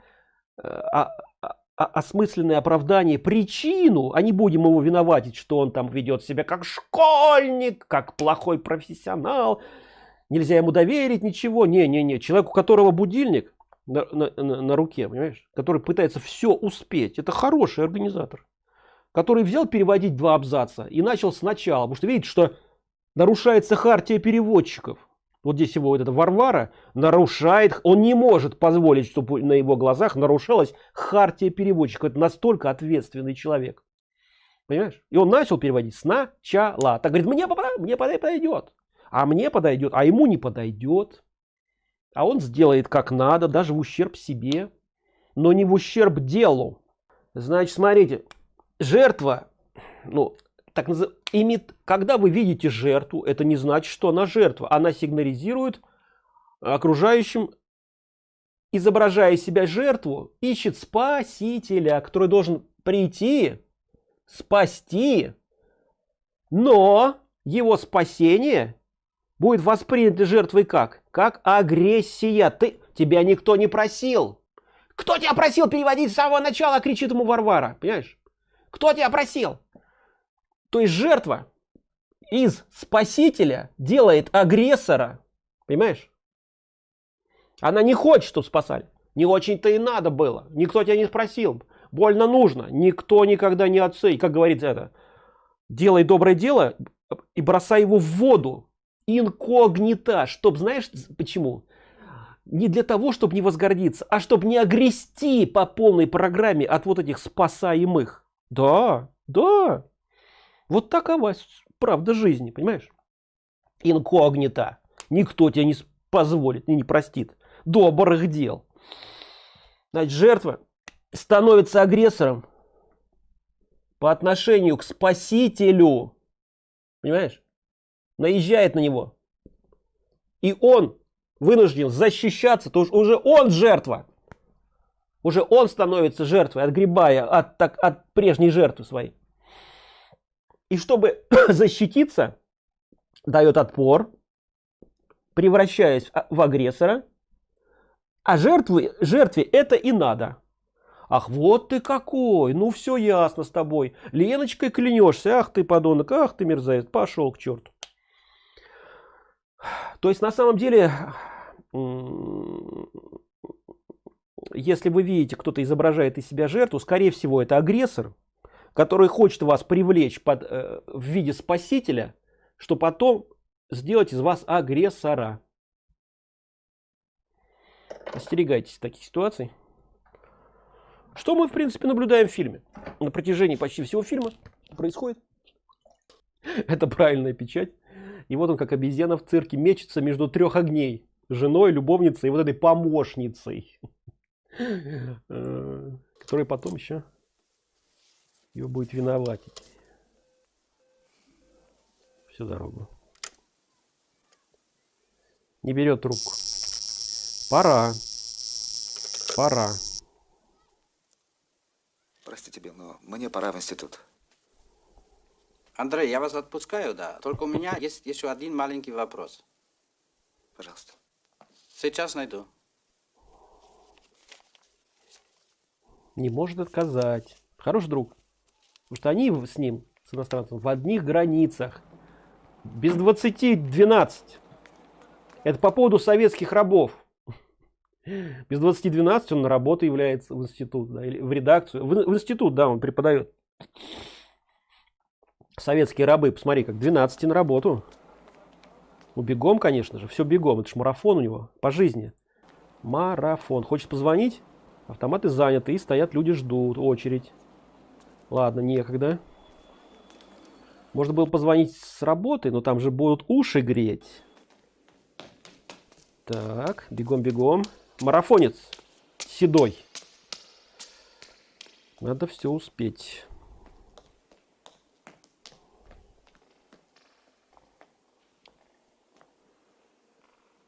[SPEAKER 1] а, а, а, осмысленное оправдание, причину, а не будем его виноватить, что он там ведет себя как школьник, как плохой профессионал. Нельзя ему доверить ничего. Не-не-не. Человек, у которого будильник на, на, на, руке, понимаешь, который пытается все успеть, это хороший организатор, который взял переводить два абзаца и начал сначала, потому что видит, что нарушается хартия переводчиков вот здесь его вот эта Варвара нарушает, он не может позволить, чтобы на его глазах нарушалась хартия переводчика. Это настолько ответственный человек. Понимаешь? И он начал переводить сначала. Так говорит, мне, мне подойдет. А мне подойдет, а ему не подойдет. А он сделает как надо, даже в ущерб себе. Но не в ущерб делу. Значит, смотрите, жертва, ну, так называемый имит, когда вы видите жертву, это не значит, что она жертва. Она сигнализирует окружающим, изображая себя жертву, ищет спасителя, который должен прийти, спасти, но его спасение будет воспринято жертвой как? Как агрессия. Ты, тебя никто не просил. Кто тебя просил переводить с самого начала, кричит ему Варвара. Понимаешь? Кто тебя просил? То есть жертва из спасителя делает агрессора. Понимаешь? Она не хочет, чтобы спасали. Не очень-то и надо было. Никто тебя не спросил. Больно нужно. Никто никогда не отцей. Как говорится это. Делай доброе дело и бросай его в воду. Инкогнито. Чтоб, знаешь почему? Не для того, чтобы не возгордиться, а чтобы не огрести по полной программе от вот этих спасаемых. Да, да. Вот такова правда жизни, понимаешь? Инкогнито. Никто тебе не позволит и не простит добрых дел. Значит, жертва становится агрессором по отношению к спасителю. Понимаешь? Наезжает на него. И он вынужден защищаться, то уже он жертва. Уже он становится жертвой, отгребая от, так, от прежней жертвы своей. И чтобы защититься, дает отпор, превращаясь в агрессора, а жертвы, жертве это и надо. Ах, вот ты какой, ну все ясно с тобой. Леночкой клянешься, ах ты подонок, ах ты мерзавец, пошел к черту. То есть на самом деле, если вы видите, кто-то изображает из себя жертву, скорее всего это агрессор, который хочет вас привлечь под, э, в виде спасителя, что потом сделать из вас агрессора. Остерегайтесь таких ситуаций. Что мы, в принципе, наблюдаем в фильме? На протяжении почти всего фильма происходит. Это правильная печать. И вот он, как обезьяна в цирке, мечется между трех огней. женой, любовницей и вот этой помощницей, э, которая потом еще его будет виноватить всю дорогу. Не берет трубку. Пора. Пора.
[SPEAKER 2] Простите, но мне пора в институт.
[SPEAKER 5] Андрей, я вас отпускаю, да. Только у меня есть еще один маленький вопрос.
[SPEAKER 2] Пожалуйста.
[SPEAKER 5] Сейчас найду.
[SPEAKER 1] Не может отказать. Хороший друг. Потому что они с ним, с иностранцем, в одних границах. Без 20 12. Это по поводу советских рабов. Без 20 12 он на работу является в институт, да, или в редакцию. В, в институт, да, он преподает. Советские рабы, посмотри, как 12 на работу. Ну, бегом, конечно же, все бегом. Это ж марафон у него по жизни. Марафон. Хочет позвонить? Автоматы заняты и стоят люди ждут очередь. Ладно, некогда. Можно было позвонить с работы, но там же будут уши греть. Так, бегом-бегом. Марафонец. Седой. Надо все успеть.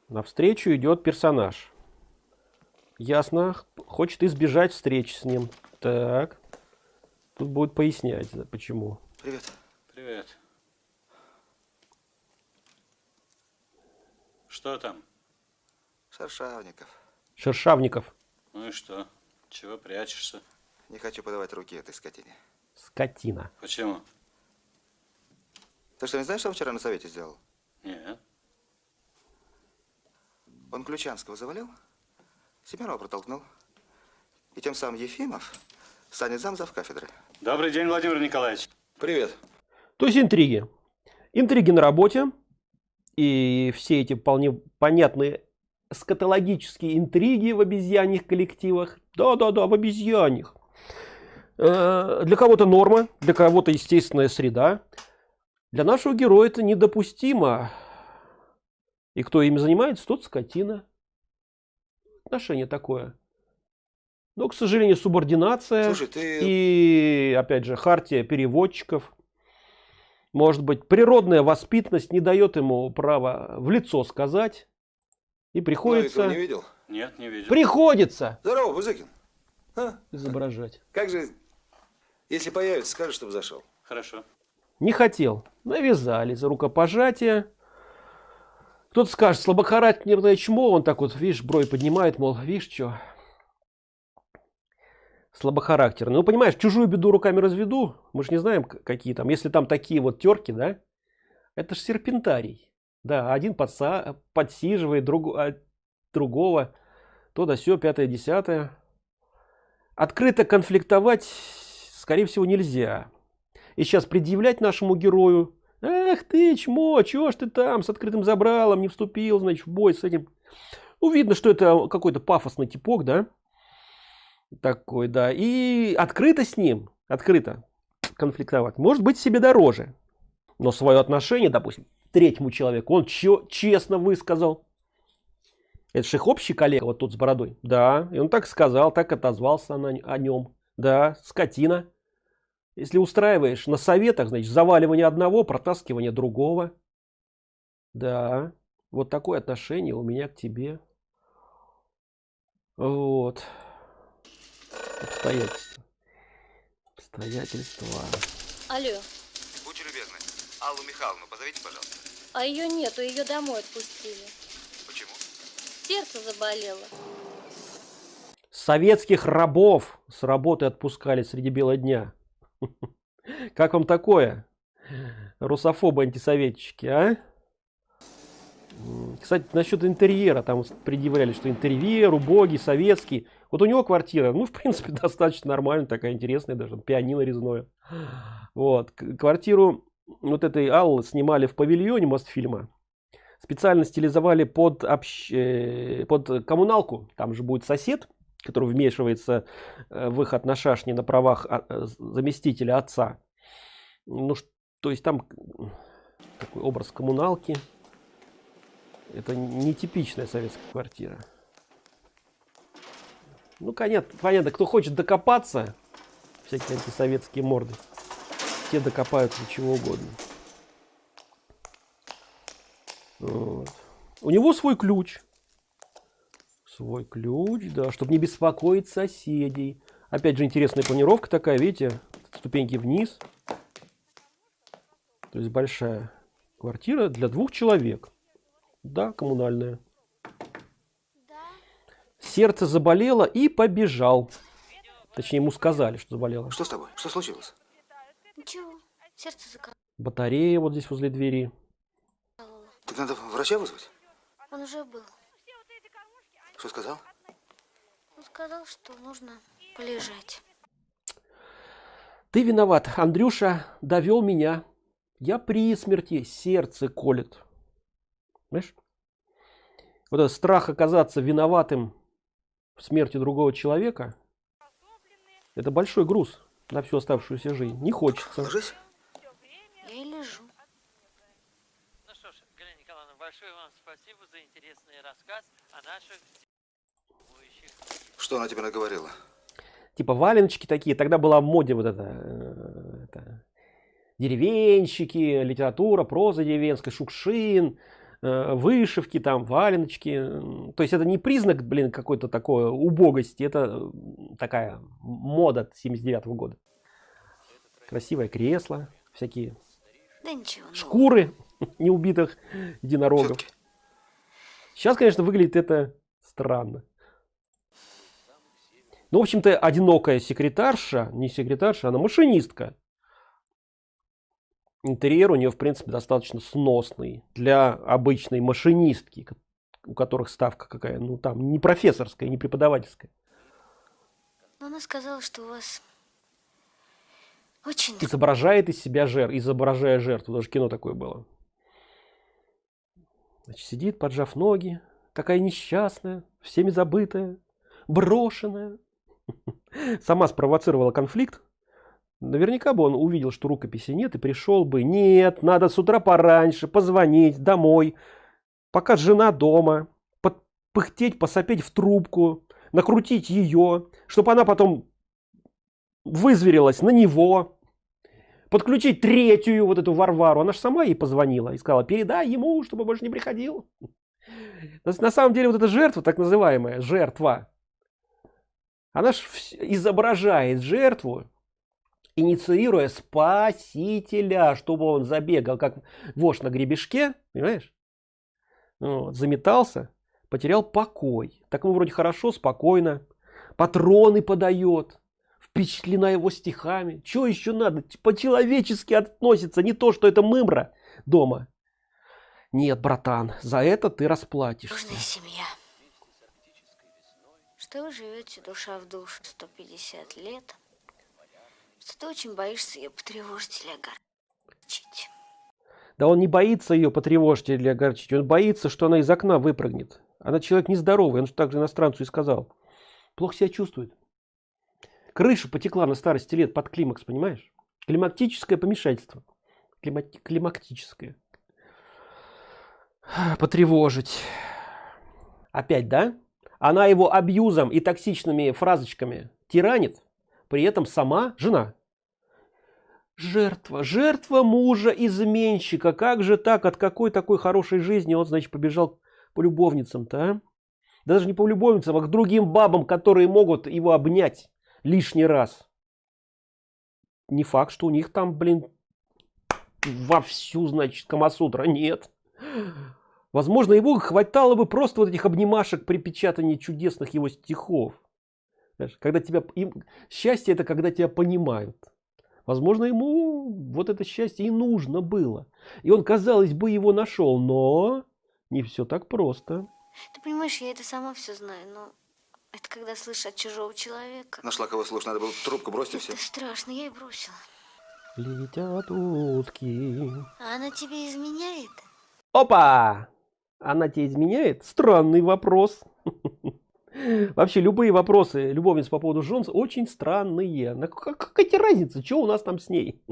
[SPEAKER 1] Навстречу идет персонаж. Ясно. Хочет избежать встречи с ним. Так. Тут будет пояснять, почему.
[SPEAKER 2] Привет.
[SPEAKER 5] Привет. Что там?
[SPEAKER 2] Шершавников.
[SPEAKER 1] Шершавников.
[SPEAKER 5] Ну и что? Чего прячешься?
[SPEAKER 2] Не хочу подавать руки этой скотине.
[SPEAKER 1] Скотина.
[SPEAKER 5] Почему?
[SPEAKER 2] Ты что, не знаешь, что вчера на совете сделал?
[SPEAKER 5] Нет.
[SPEAKER 2] Он Ключанского завалил, Семенова протолкнул. И тем самым Ефимов станет замзав кафедры.
[SPEAKER 7] Добрый день, Владимир Николаевич.
[SPEAKER 2] Привет.
[SPEAKER 1] То есть интриги. Интриги на работе. И все эти вполне понятные скатологические интриги в обезьяньих коллективах. Да-да-да, в обезьяньих. Э, Для кого-то норма, для кого-то естественная среда. Для нашего героя это недопустимо. И кто ими занимается, тот скотина. Отношение такое. Но, к сожалению, субординация.
[SPEAKER 2] Слушай, ты...
[SPEAKER 1] И, опять же, хартия переводчиков. Может быть, природная воспитанность не дает ему права в лицо сказать. И приходится,
[SPEAKER 2] Ну, видел?
[SPEAKER 7] Нет, не видел.
[SPEAKER 1] приходится
[SPEAKER 2] Здорово, Бузыкин.
[SPEAKER 1] изображать.
[SPEAKER 2] Как же, если появится, скажи, чтобы зашел.
[SPEAKER 7] Хорошо.
[SPEAKER 1] Не хотел. Навязали за рукопожатие. Кто-то скажет, слабохарактерное чмо, он так вот, видишь, бровь поднимает, мол, видишь, что? Слабохарактерный. Ну, понимаешь, чужую беду руками разведу. Мы же не знаем, какие там. Если там такие вот терки, да, это ж серпентарий. Да, один подса подсиживает друг, а другого. То да сё, пятое, десятое. Открыто конфликтовать, скорее всего, нельзя. И сейчас предъявлять нашему герою, эх ты, чмо, чего ж ты там с открытым забралом не вступил, значит, в бой с этим. Ну, видно, что это какой-то пафосный типок, да? Такой, да. И открыто с ним, открыто конфликтовать, может быть себе дороже. Но свое отношение, допустим, третьему человеку, он чё- честно высказал. Это же их общий коллега, вот тот с бородой. Да, и он так сказал, так отозвался на- о нем. Да, скотина. Если устраиваешь на советах, значит, заваливание одного, протаскивание другого. Да, вот такое отношение у меня к тебе. Вот. Обстоятельства. Обстоятельства.
[SPEAKER 3] Алло,
[SPEAKER 2] Будьте любезны. Аллу Михайловну позовите, пожалуйста.
[SPEAKER 3] а ее нету, ее домой отпустили.
[SPEAKER 2] Почему?
[SPEAKER 3] Сердце заболело.
[SPEAKER 1] Советских рабов с работы отпускали среди бела дня. Как вам такое? Русофобы антисоветчики, а? Кстати, насчет интерьера, там предъявляли, что интерьер убогий, советский. Вот у него квартира, ну, в принципе, достаточно нормальная, такая интересная, даже пианино резное. Вот, квартиру вот этой Аллы снимали в павильоне Мостфильма. Специально стилизовали под, общ- э, под коммуналку. Там же будет сосед, который вмешивается э, в их отношения на правах а, э, заместителя отца. Ну, то есть там такой образ коммуналки. Это нетипичная советская квартира. Ну, понятно, понятно, кто хочет докопаться, всякие антисоветские морды, те докопаются до чего угодно. Вот. У него свой ключ. Свой ключ, да, чтобы не беспокоить соседей. Опять же, интересная планировка такая, видите, ступеньки вниз. То есть большая квартира для двух человек. Да, коммунальная. Сердце заболело и побежал. Точнее, ему сказали, что заболело.
[SPEAKER 2] Что с тобой? Что случилось?
[SPEAKER 3] Ничего, сердце закололо.
[SPEAKER 1] Батарея вот здесь возле двери.
[SPEAKER 2] Так надо врача вызвать?
[SPEAKER 3] Он уже был.
[SPEAKER 2] Что сказал?
[SPEAKER 3] Он сказал, что нужно полежать.
[SPEAKER 1] Ты виноват, Андрюша довел меня. Я при смерти, сердце колет. Знаешь? Вот этот страх оказаться виноватым в смерти другого человека, это большой груз на всю оставшуюся жизнь. Не хочется.
[SPEAKER 2] Ложись.
[SPEAKER 3] Я и лежу.
[SPEAKER 8] Ну что ж, Галина Николаевна, большое вам спасибо за интересный рассказ о наших.
[SPEAKER 2] Что она тебе наговорила?
[SPEAKER 1] Типа валеночки такие. Тогда была в моде вот это, э, это деревенщики, литература, проза деревенская, Шукшин, э, вышивки там, валеночки. То есть это не признак, блин, какой-то такой убогости. Это такая мода 79 -го года. Красивое кресло, всякие
[SPEAKER 3] Да ничего.
[SPEAKER 1] шкуры неубитых единорогов. Сейчас, конечно, выглядит это странно. Ну, в общем-то, одинокая секретарша, не секретарша, она машинистка. Интерьер у нее, в принципе, достаточно сносный для обычной машинистки, у которых ставка какая, ну, там, не профессорская, не преподавательская.
[SPEAKER 3] Но она сказала, что у вас очень
[SPEAKER 1] Изображает из себя жертв, изображая жертву, даже кино такое было. Значит, сидит, поджав ноги, такая несчастная, всеми забытая, брошенная. Сама спровоцировала конфликт. Наверняка бы он увидел, что рукописи нет, и пришел бы. Нет, надо с утра пораньше позвонить домой, пока жена дома, пыхтеть, посопеть в трубку, накрутить ее, чтобы она потом вызверилась на него, подключить третью вот эту Варвару. Она же сама ей позвонила и сказала, передай ему, чтобы больше не приходил. На самом деле вот эта жертва, так называемая жертва, она же изображает жертву, инициируя спасителя, чтобы он забегал, как вошь на гребешке, понимаешь? Вот, заметался, потерял покой. Так ему вроде хорошо, спокойно. Патроны подает, впечатлена его стихами. Что еще надо? По-человечески относится, не то, что это мымра дома. Нет, братан, за это ты расплатишься.
[SPEAKER 3] Дружная семья. Что вы живете душа в душу 150 лет, что ты очень боишься ее потревожить или огорчить.
[SPEAKER 1] Да он не боится ее потревожить или огорчить, он боится, что она из окна выпрыгнет. Она человек нездоровый, он же также иностранцу и сказал. Плохо себя чувствует. Крыша потекла на старости лет под климакс, понимаешь? Климактическое помешательство. Климати- климактическое. Потревожить. Опять, да? Она его абьюзом и токсичными фразочками тиранит, при этом сама жена. Жертва, жертва мужа изменщика. Как же так? От какой такой хорошей жизни он, значит, побежал по любовницам-то, а? Даже не по любовницам, а к другим бабам, которые могут его обнять лишний раз. Не факт, что у них там, блин, вовсю, значит, Камасутра. Нет. Возможно, его хватало бы просто вот этих обнимашек при печатании чудесных его стихов. Знаешь, когда тебя, им, счастье это когда тебя понимают. Возможно, ему вот это счастье и нужно было. И он, казалось бы, его нашел, но не все так просто.
[SPEAKER 3] Ты понимаешь, я это сама все знаю, но это когда слышишь от чужого человека.
[SPEAKER 2] Нашла кого слушать, надо было трубку бросить и все.
[SPEAKER 3] Это страшно, я и бросила.
[SPEAKER 1] Летят утки.
[SPEAKER 3] А она тебе изменяет?
[SPEAKER 1] Опа! Она тебе изменяет? Странный вопрос. Вообще любые вопросы любовниц по поводу Джонс очень странные. На как, какая разница, что у нас там с ней?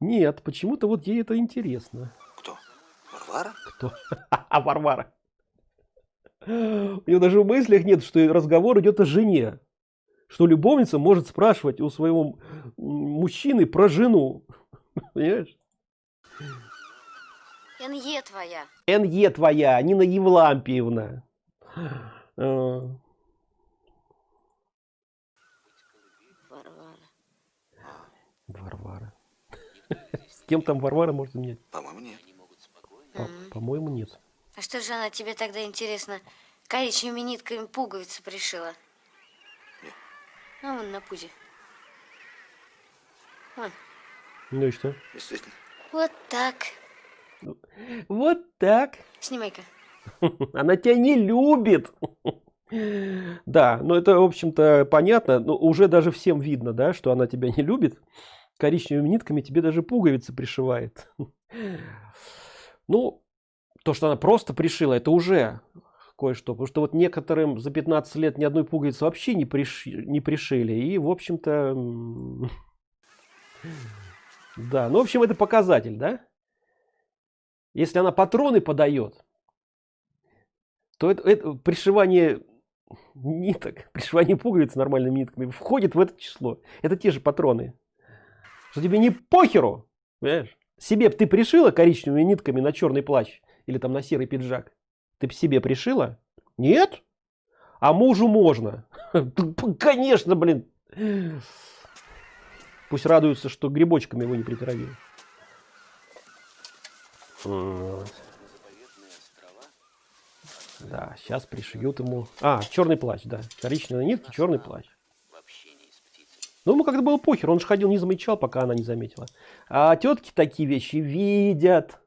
[SPEAKER 1] Нет, почему-то вот ей это интересно.
[SPEAKER 2] Кто? Варвара?
[SPEAKER 1] Кто? А Варвара. У него даже в мыслях нет, что разговор идет о жене. Что любовница может спрашивать у своего мужчины про жену. Понимаешь?
[SPEAKER 3] НЕ твоя.
[SPEAKER 1] НЕ твоя, Нина Евлампиевна. А.
[SPEAKER 3] Варвара.
[SPEAKER 1] Варвара. С кем там Варвара может менять?
[SPEAKER 2] По-моему, нет.
[SPEAKER 1] По-моему, нет.
[SPEAKER 3] А что же она тебе тогда, интересно, коричневыми нитками пуговицы пришила? А вон на пузе. Вон.
[SPEAKER 1] Ну и что?
[SPEAKER 2] Действительно.
[SPEAKER 3] Вот так.
[SPEAKER 1] Вот так.
[SPEAKER 3] Снимай-ка.
[SPEAKER 1] Она тебя не любит. Да, но это, в общем-то, понятно. Но уже даже всем видно, да, что она тебя не любит. Коричневыми нитками тебе даже пуговицы пришивает. Ну, то, что она просто пришила, это уже кое-что. Потому что вот некоторым за 15 лет ни одной пуговицы вообще не, приши, не пришили. И, в общем-то, да. Ну, в общем, это показатель, да? Если она патроны подает, то это, это пришивание ниток, пришивание пуговиц нормальными нитками входит в это число. Это те же патроны. Что тебе не похеру, понимаешь? Себе ты пришила коричневыми нитками на черный плащ или там на серый пиджак. Ты себе пришила? Нет? А мужу можно. Конечно, блин. Пусть радуются, что грибочками его не притравили. Да, сейчас пришьют ему. А, черный плащ, да. Коричневые нитки, черный плащ. Ну, ему когда было похер, он же ходил, не замечал, пока она не заметила. А тетки такие вещи видят.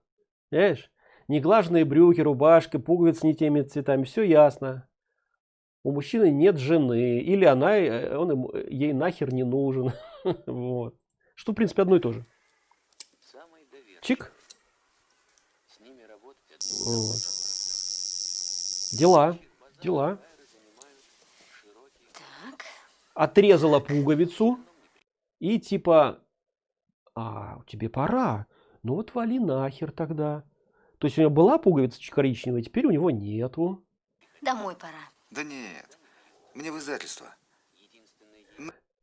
[SPEAKER 1] Знаешь, неглаженные брюки, рубашки, пуговицы не теми цветами, все ясно. У мужчины нет жены, или она, э, он ему, ей нахер не нужен. вот. Что, в принципе, одно и то же. Чик. Вот. Дела, дела.
[SPEAKER 3] Так.
[SPEAKER 1] Отрезала пуговицу и типа, а, тебе пора. Ну вот вали нахер тогда. То есть у него была пуговица коричневая, теперь у него нету.
[SPEAKER 3] Домой пора.
[SPEAKER 2] Да нет. Мне в издательство.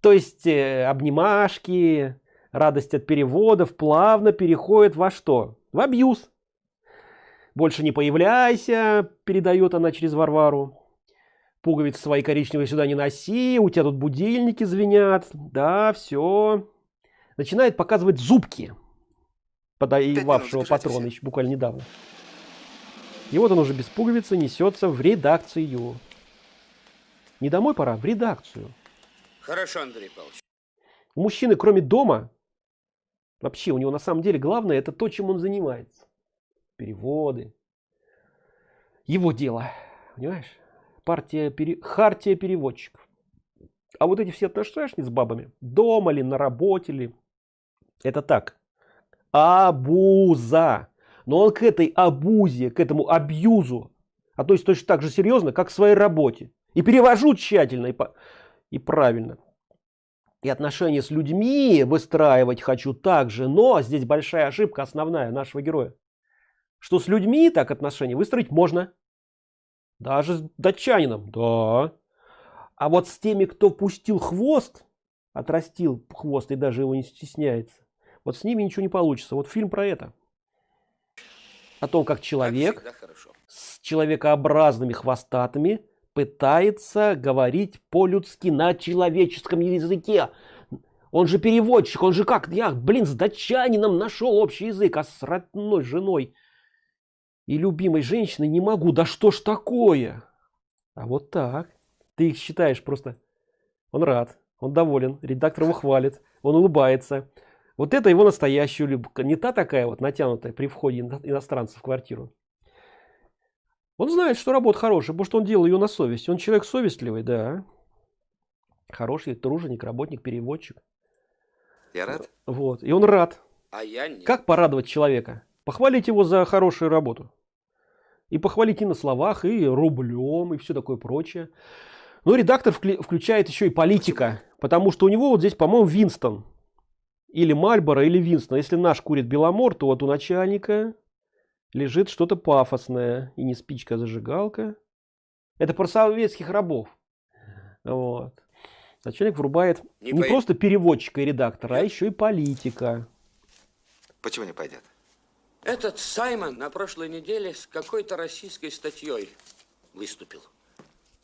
[SPEAKER 1] То есть э, обнимашки, радость от переводов плавно переходит во что? В абьюз. Больше не появляйся, передает она через Варвару. Пуговицы свои коричневые сюда не носи, у тебя тут будильники звенят. Да, все. Начинает показывать зубки подоевавшего еще буквально недавно. И вот он уже без пуговицы несется в редакцию. Не домой пора, в редакцию.
[SPEAKER 9] Хорошо, Андрей Павлович.
[SPEAKER 1] У мужчины, кроме дома, вообще у него на самом деле главное, это то, чем он занимается. Переводы. Его дело. Понимаешь? Партия, пере... хартия переводчиков. А вот эти все отношения с бабами, дома ли, на работе ли, это так. Абуза. Но он к этой абузе, к этому абьюзу относится точно так же серьезно, как к своей работе. И перевожу тщательно и, по... и правильно. И отношения с людьми выстраивать хочу также, но здесь большая ошибка основная нашего героя. Что с людьми так отношения выстроить можно. Даже с датчанином, да. А вот с теми, кто пустил хвост, отрастил хвост и даже его не стесняется, вот с ними ничего не получится. Вот фильм про это. О том, как человек
[SPEAKER 9] Как
[SPEAKER 1] с человекообразными хвостатыми пытается говорить по-людски на человеческом языке. Он же переводчик, он же как, я, блин, с датчанином нашел общий язык, а с родной женой и любимой женщиной не могу. Да что ж такое? А вот так. Ты их считаешь просто. Он рад, он доволен, редактор его хвалит, он улыбается. Вот это его настоящая любовь. Не та такая вот натянутая при входе иностранца в квартиру. Он знает, что работа хорошая, потому что он делал ее на совесть. Он человек совестливый, да. Хороший труженик, работник, переводчик.
[SPEAKER 2] Я рад.
[SPEAKER 1] Вот. И он рад.
[SPEAKER 9] А я нет.
[SPEAKER 1] Как порадовать человека? Похвалить его за хорошую работу. И похвалить и на словах, и рублем, и все такое прочее. Но редактор включает еще и политика. Потому что у него вот здесь, по-моему, Винстон. Или Мальборо, или Винстон. Если наш курит Беломор, то вот у начальника лежит что-то пафосное. И не спичка, а зажигалка. Это про советских рабов. Вот. Начальник врубает не, не просто переводчика и редактора, а еще и политика.
[SPEAKER 2] Почему не пойдет?
[SPEAKER 9] Этот Саймон на прошлой неделе с какой-то российской статьей выступил.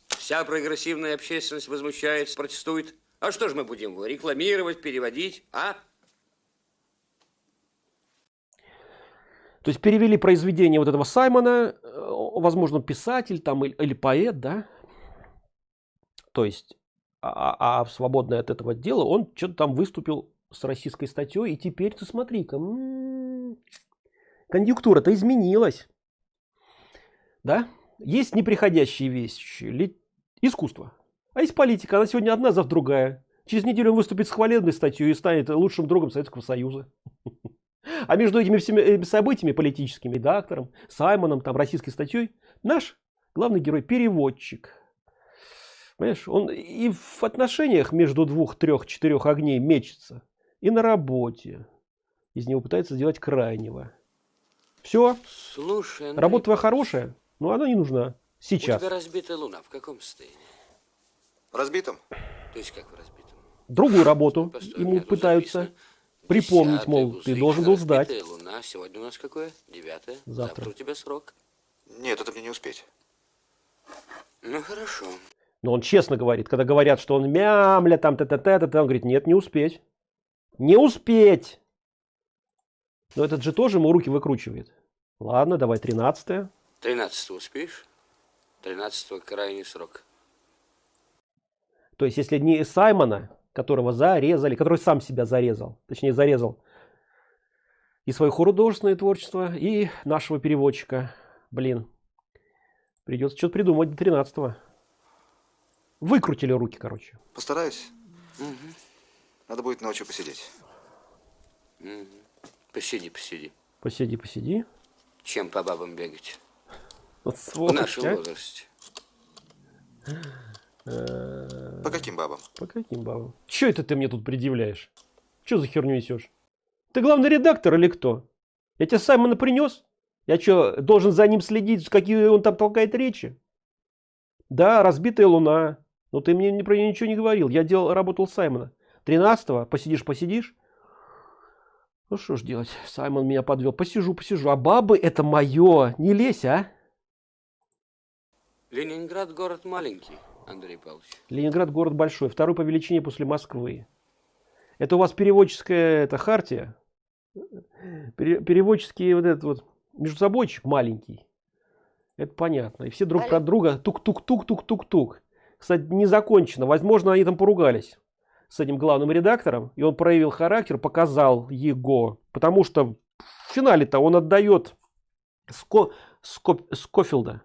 [SPEAKER 9] Вся прогрессивная общественность возмущается, протестует. А что же мы будем рекламировать, переводить, а?
[SPEAKER 1] То есть перевели произведение вот этого Саймона, э, возможно, писатель там или, или поэт, да? То есть, а, а, а свободное от этого дела он что-то там выступил с российской статьей, и теперь ты смотри-ка, м-м, конъюнктура-то изменилась. Да? Есть неприходящие вещи, искусство. А есть политика, она сегодня одна, завтра другая. Через неделю он выступит с хвалебной статьей и станет лучшим другом Советского Союза. А между этими всеми событиями, политическим редактором, Саймоном, там, российской статьей, наш главный герой переводчик. Понимаешь, он и в отношениях между двух, трех, четырех огней мечется, и на работе. Из него пытается сделать крайнего. Все.
[SPEAKER 9] Слушай, Андрей,
[SPEAKER 1] Работа твоя хорошая, но она не нужна. Сейчас.
[SPEAKER 9] У тебя разбитая луна. В каком состоянии?
[SPEAKER 2] Разбитом?
[SPEAKER 9] То есть как в разбитом?
[SPEAKER 1] Другую работу
[SPEAKER 9] Постой,
[SPEAKER 1] ему пытаются.
[SPEAKER 9] записано.
[SPEAKER 1] Припомнить, мол, ты должен был сдать.
[SPEAKER 9] луна. Сегодня у нас какое? Девятое.
[SPEAKER 1] Завтра.
[SPEAKER 9] у тебя срок.
[SPEAKER 2] Нет, это мне не успеть.
[SPEAKER 9] Ну хорошо.
[SPEAKER 1] Но он честно говорит, когда говорят, что он мямля, там, т т т т он говорит, нет, не успеть. Не успеть. Но этот же тоже ему руки выкручивает. Ладно, давай 13
[SPEAKER 9] 13 успеешь? 13 крайний срок.
[SPEAKER 1] То есть, если не Саймона, которого зарезали, который сам себя зарезал, точнее зарезал и свое художественное творчество, и нашего переводчика, блин, придется что-то придумать до 13 -го. Выкрутили руки, короче.
[SPEAKER 2] Постараюсь.
[SPEAKER 9] Угу.
[SPEAKER 2] Надо будет ночью посидеть.
[SPEAKER 9] Угу. Посиди, посиди.
[SPEAKER 1] Посиди, посиди.
[SPEAKER 9] Чем по бабам бегать?
[SPEAKER 1] Вот
[SPEAKER 9] В
[SPEAKER 1] сволочь,
[SPEAKER 9] нашем
[SPEAKER 1] а.
[SPEAKER 9] возрасте.
[SPEAKER 2] По каким бабам?
[SPEAKER 1] По каким бабам? Че это ты мне тут предъявляешь? Че за херню несешь? Ты главный редактор или кто? Я тебе Саймона принес? Я что, должен за ним следить, какие он там толкает речи? Да, разбитая луна. Но ты мне про нее ничего не говорил. Я делал, работал Саймона. 13-го посидишь, посидишь. Ну что ж делать? Саймон меня подвел. Посижу, посижу. А бабы это мое. Не лезь, а?
[SPEAKER 9] Ленинград город маленький, Андрей Павлович.
[SPEAKER 1] Ленинград город большой, второй по величине после Москвы. Это у вас переводческая это хартия? Пере, переводческий вот этот вот между собойчик маленький. Это понятно. И все друг про друга тук-тук-тук-тук-тук-тук. Кстати, не закончено. Возможно, они там поругались с этим главным редактором. И он проявил характер, показал его. Потому что в финале-то он отдает Ско, Ско, Скофилда.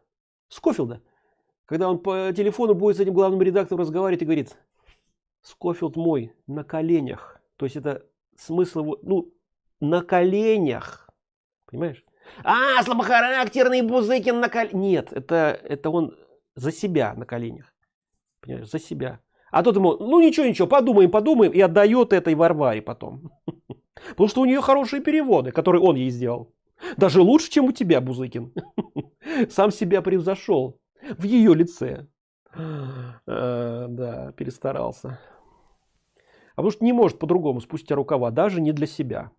[SPEAKER 1] Скофилда. Когда он по телефону будет с этим главным редактором разговаривать и говорит, Скофилд мой на коленях. То есть это смысл его, ну, на коленях. Понимаешь? А, слабохарактерный Бузыкин на коленях. Нет, это, это он за себя на коленях. Понимаешь, за себя. А тот ему, ну ничего, ничего, подумаем, подумаем, и отдает этой Варваре потом. Потому что у нее хорошие переводы, которые он ей сделал. Даже лучше, чем у тебя, Бузыкин. Сам себя превзошел в ее лице. А, да, перестарался. А потому что не может по-другому спустя рукава, даже не для себя.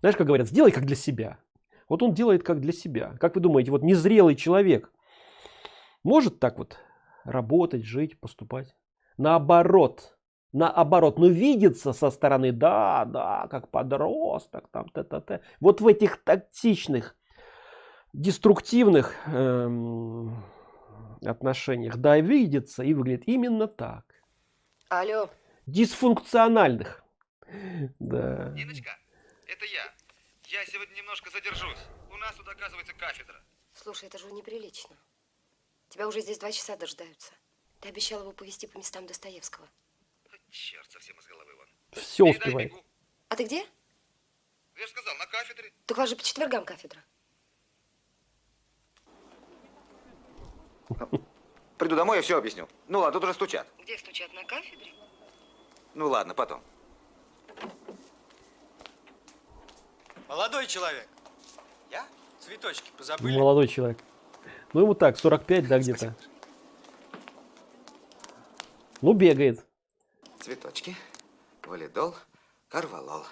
[SPEAKER 1] Знаешь, как говорят, сделай как для себя. Вот он делает как для себя. Как вы думаете, вот незрелый человек может так вот работать, жить, поступать? Наоборот, наоборот, но видится со стороны, да, да, как подросток, там, т -т -т. вот в этих токсичных, деструктивных эм, отношениях, да, видится и выглядит именно так.
[SPEAKER 4] Алло.
[SPEAKER 1] Дисфункциональных. Да.
[SPEAKER 2] Ниночка, это я. Я сегодня немножко задержусь. У нас тут оказывается кафедра.
[SPEAKER 4] Слушай, это же неприлично. Тебя уже здесь два часа дожидаются. Ты обещал его повезти по местам Достоевского.
[SPEAKER 2] Черт, совсем из головы вон.
[SPEAKER 1] Все успевает.
[SPEAKER 2] бегу.
[SPEAKER 4] А ты где?
[SPEAKER 2] Я же сказал, на кафедре.
[SPEAKER 4] Так у вас же по четвергам кафедра.
[SPEAKER 2] Приду домой и все объясню. Ну ладно, тут уже стучат.
[SPEAKER 4] Где стучат на кафедре?
[SPEAKER 2] Ну ладно, потом.
[SPEAKER 10] Молодой человек.
[SPEAKER 2] Я?
[SPEAKER 10] Цветочки позабыли?
[SPEAKER 1] Молодой человек. Ну ему так, 45, да, где-то. Ну, бегает.
[SPEAKER 2] Цветочки, валидол, карвалол.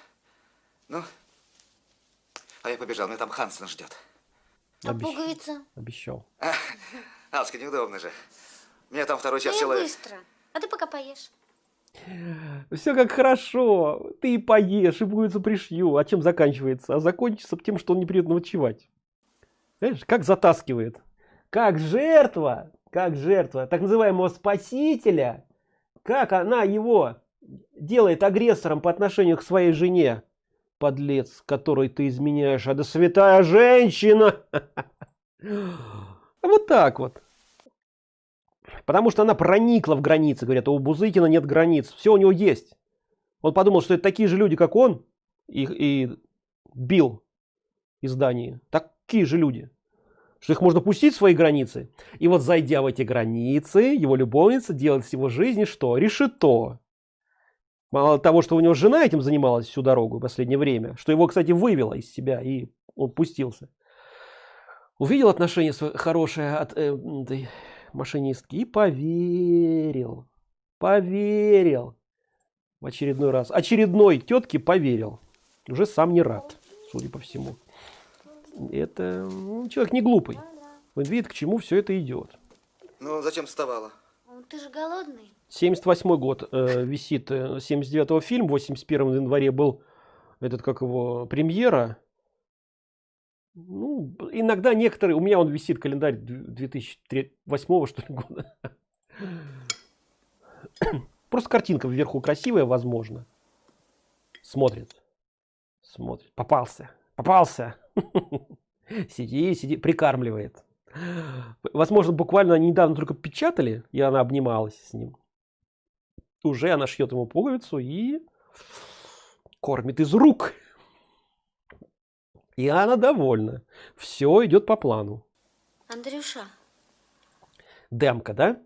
[SPEAKER 2] Ну, а я побежал, меня там Хансен ждет.
[SPEAKER 3] А
[SPEAKER 1] Обещ-
[SPEAKER 3] пуговица?
[SPEAKER 1] Обещал.
[SPEAKER 2] Алска, неудобно же. Меня там второй час
[SPEAKER 3] я
[SPEAKER 2] человек.
[SPEAKER 3] быстро. А ты пока поешь.
[SPEAKER 1] Все как хорошо. Ты и поешь, и пуговицу пришью. А чем заканчивается? А закончится тем, что он не придет ночевать. Знаешь, как затаскивает. Как жертва, как жертва так называемого спасителя, как она его делает агрессором по отношению к своей жене. Подлец, которой ты изменяешь, а да святая женщина. Вот так вот. Потому что она проникла в границы. Говорят, у Бузыкина нет границ. Все у него есть. Он подумал, что это такие же люди, как он, и, и бил из Дании. Такие же люди. Что их можно пустить в свои границы. И вот зайдя в эти границы, его любовница делает с его жизни что? Решето. Мало того, что у него жена этим занималась всю дорогу в последнее время, что его, кстати, вывело из себя, и он пустился. Увидел отношение хорошее от э, этой машинистки и поверил. Поверил. В очередной раз. Очередной тетке поверил. Уже сам не рад, судя по всему. Это ну, человек не глупый. Он видит, к чему все это идет.
[SPEAKER 2] Ну, зачем вставала?
[SPEAKER 3] Ну, Ты же голодный.
[SPEAKER 1] 78 год э, висит, э, 79 фильм, 81 январе был этот, как его, премьера. Ну, иногда некоторые, у меня он висит календарь 2008 что ли года. Просто картинка вверху красивая, возможно. Смотрит. Смотрит. Попался. Попался. Сиди, сиди. Прикармливает. Возможно, буквально недавно только печатали, и она обнималась с ним. Уже она шьет ему пуговицу и кормит из рук. И она довольна. Все идет по плану.
[SPEAKER 3] Андрюша,
[SPEAKER 1] Демка, да?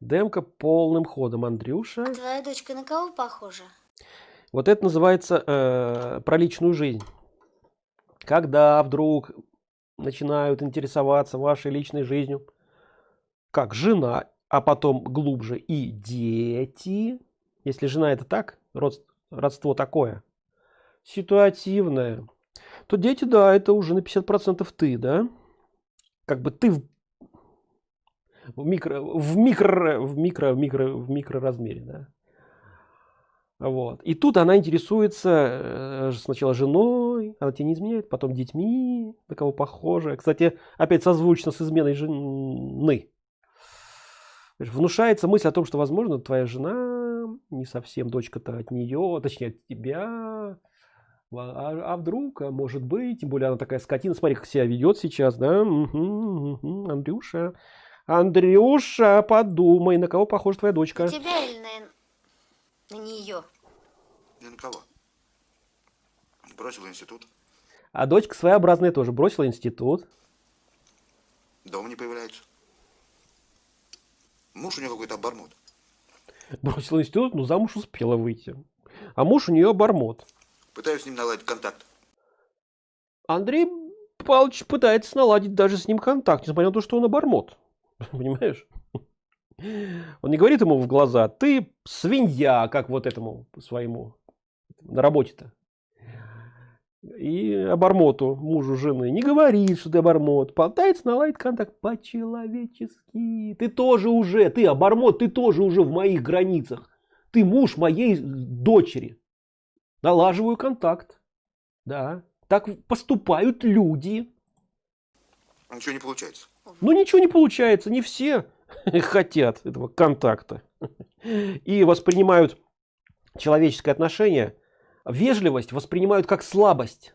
[SPEAKER 1] Демка полным ходом. Андрюша.
[SPEAKER 3] а твоя дочка на кого похожа?
[SPEAKER 1] Вот это называется э, про личную жизнь. Когда вдруг начинают интересоваться вашей личной жизнью, как жена, а потом глубже и дети. Если жена это так, род- родство такое, ситуативное, то дети, да, это уже на 50% ты, да? Как бы ты в, микро, в микро, в микро, в микро, в микроразмере, да? Вот. И тут она интересуется э, сначала женой, она тебе не изменяет, потом детьми, на кого похоже. Кстати, опять созвучно с изменой жены. Внушается мысль о том, что, возможно, твоя жена не совсем дочка-то от нее, точнее, от тебя. А, а вдруг, а может быть, тем более она такая скотина, смотри, как себя ведет сейчас, да? Мгм, мгм. Андрюша, Андрюша, подумай, на кого похожа твоя дочка?
[SPEAKER 3] На, на нее?
[SPEAKER 2] Ни на кого. Бросил институт.
[SPEAKER 1] А дочка своеобразная тоже бросила институт.
[SPEAKER 2] Дома не появляется. Муж у нее какой-то обормот.
[SPEAKER 1] Бросила институт, но замуж успела выйти. А муж у нее обормот.
[SPEAKER 2] Пытаюсь с ним наладить контакт.
[SPEAKER 1] Андрей Павлович пытается наладить даже с ним контакт, несмотря на то, что он обормот. Понимаешь? Он не говорит ему в глаза, ты свинья, как вот этому своему на работе-то. И обормоту, мужу жены, не говорит, что ты обормот. Пытается наладить контакт по-человечески. Ты тоже уже, ты обормот, ты тоже уже в моих границах. Ты муж моей дочери. Налаживаю контакт. Да. Так поступают люди.
[SPEAKER 2] Ничего не получается.
[SPEAKER 1] Ну ничего не получается, не все хотят этого контакта. И воспринимают человеческое отношение, вежливость воспринимают как слабость.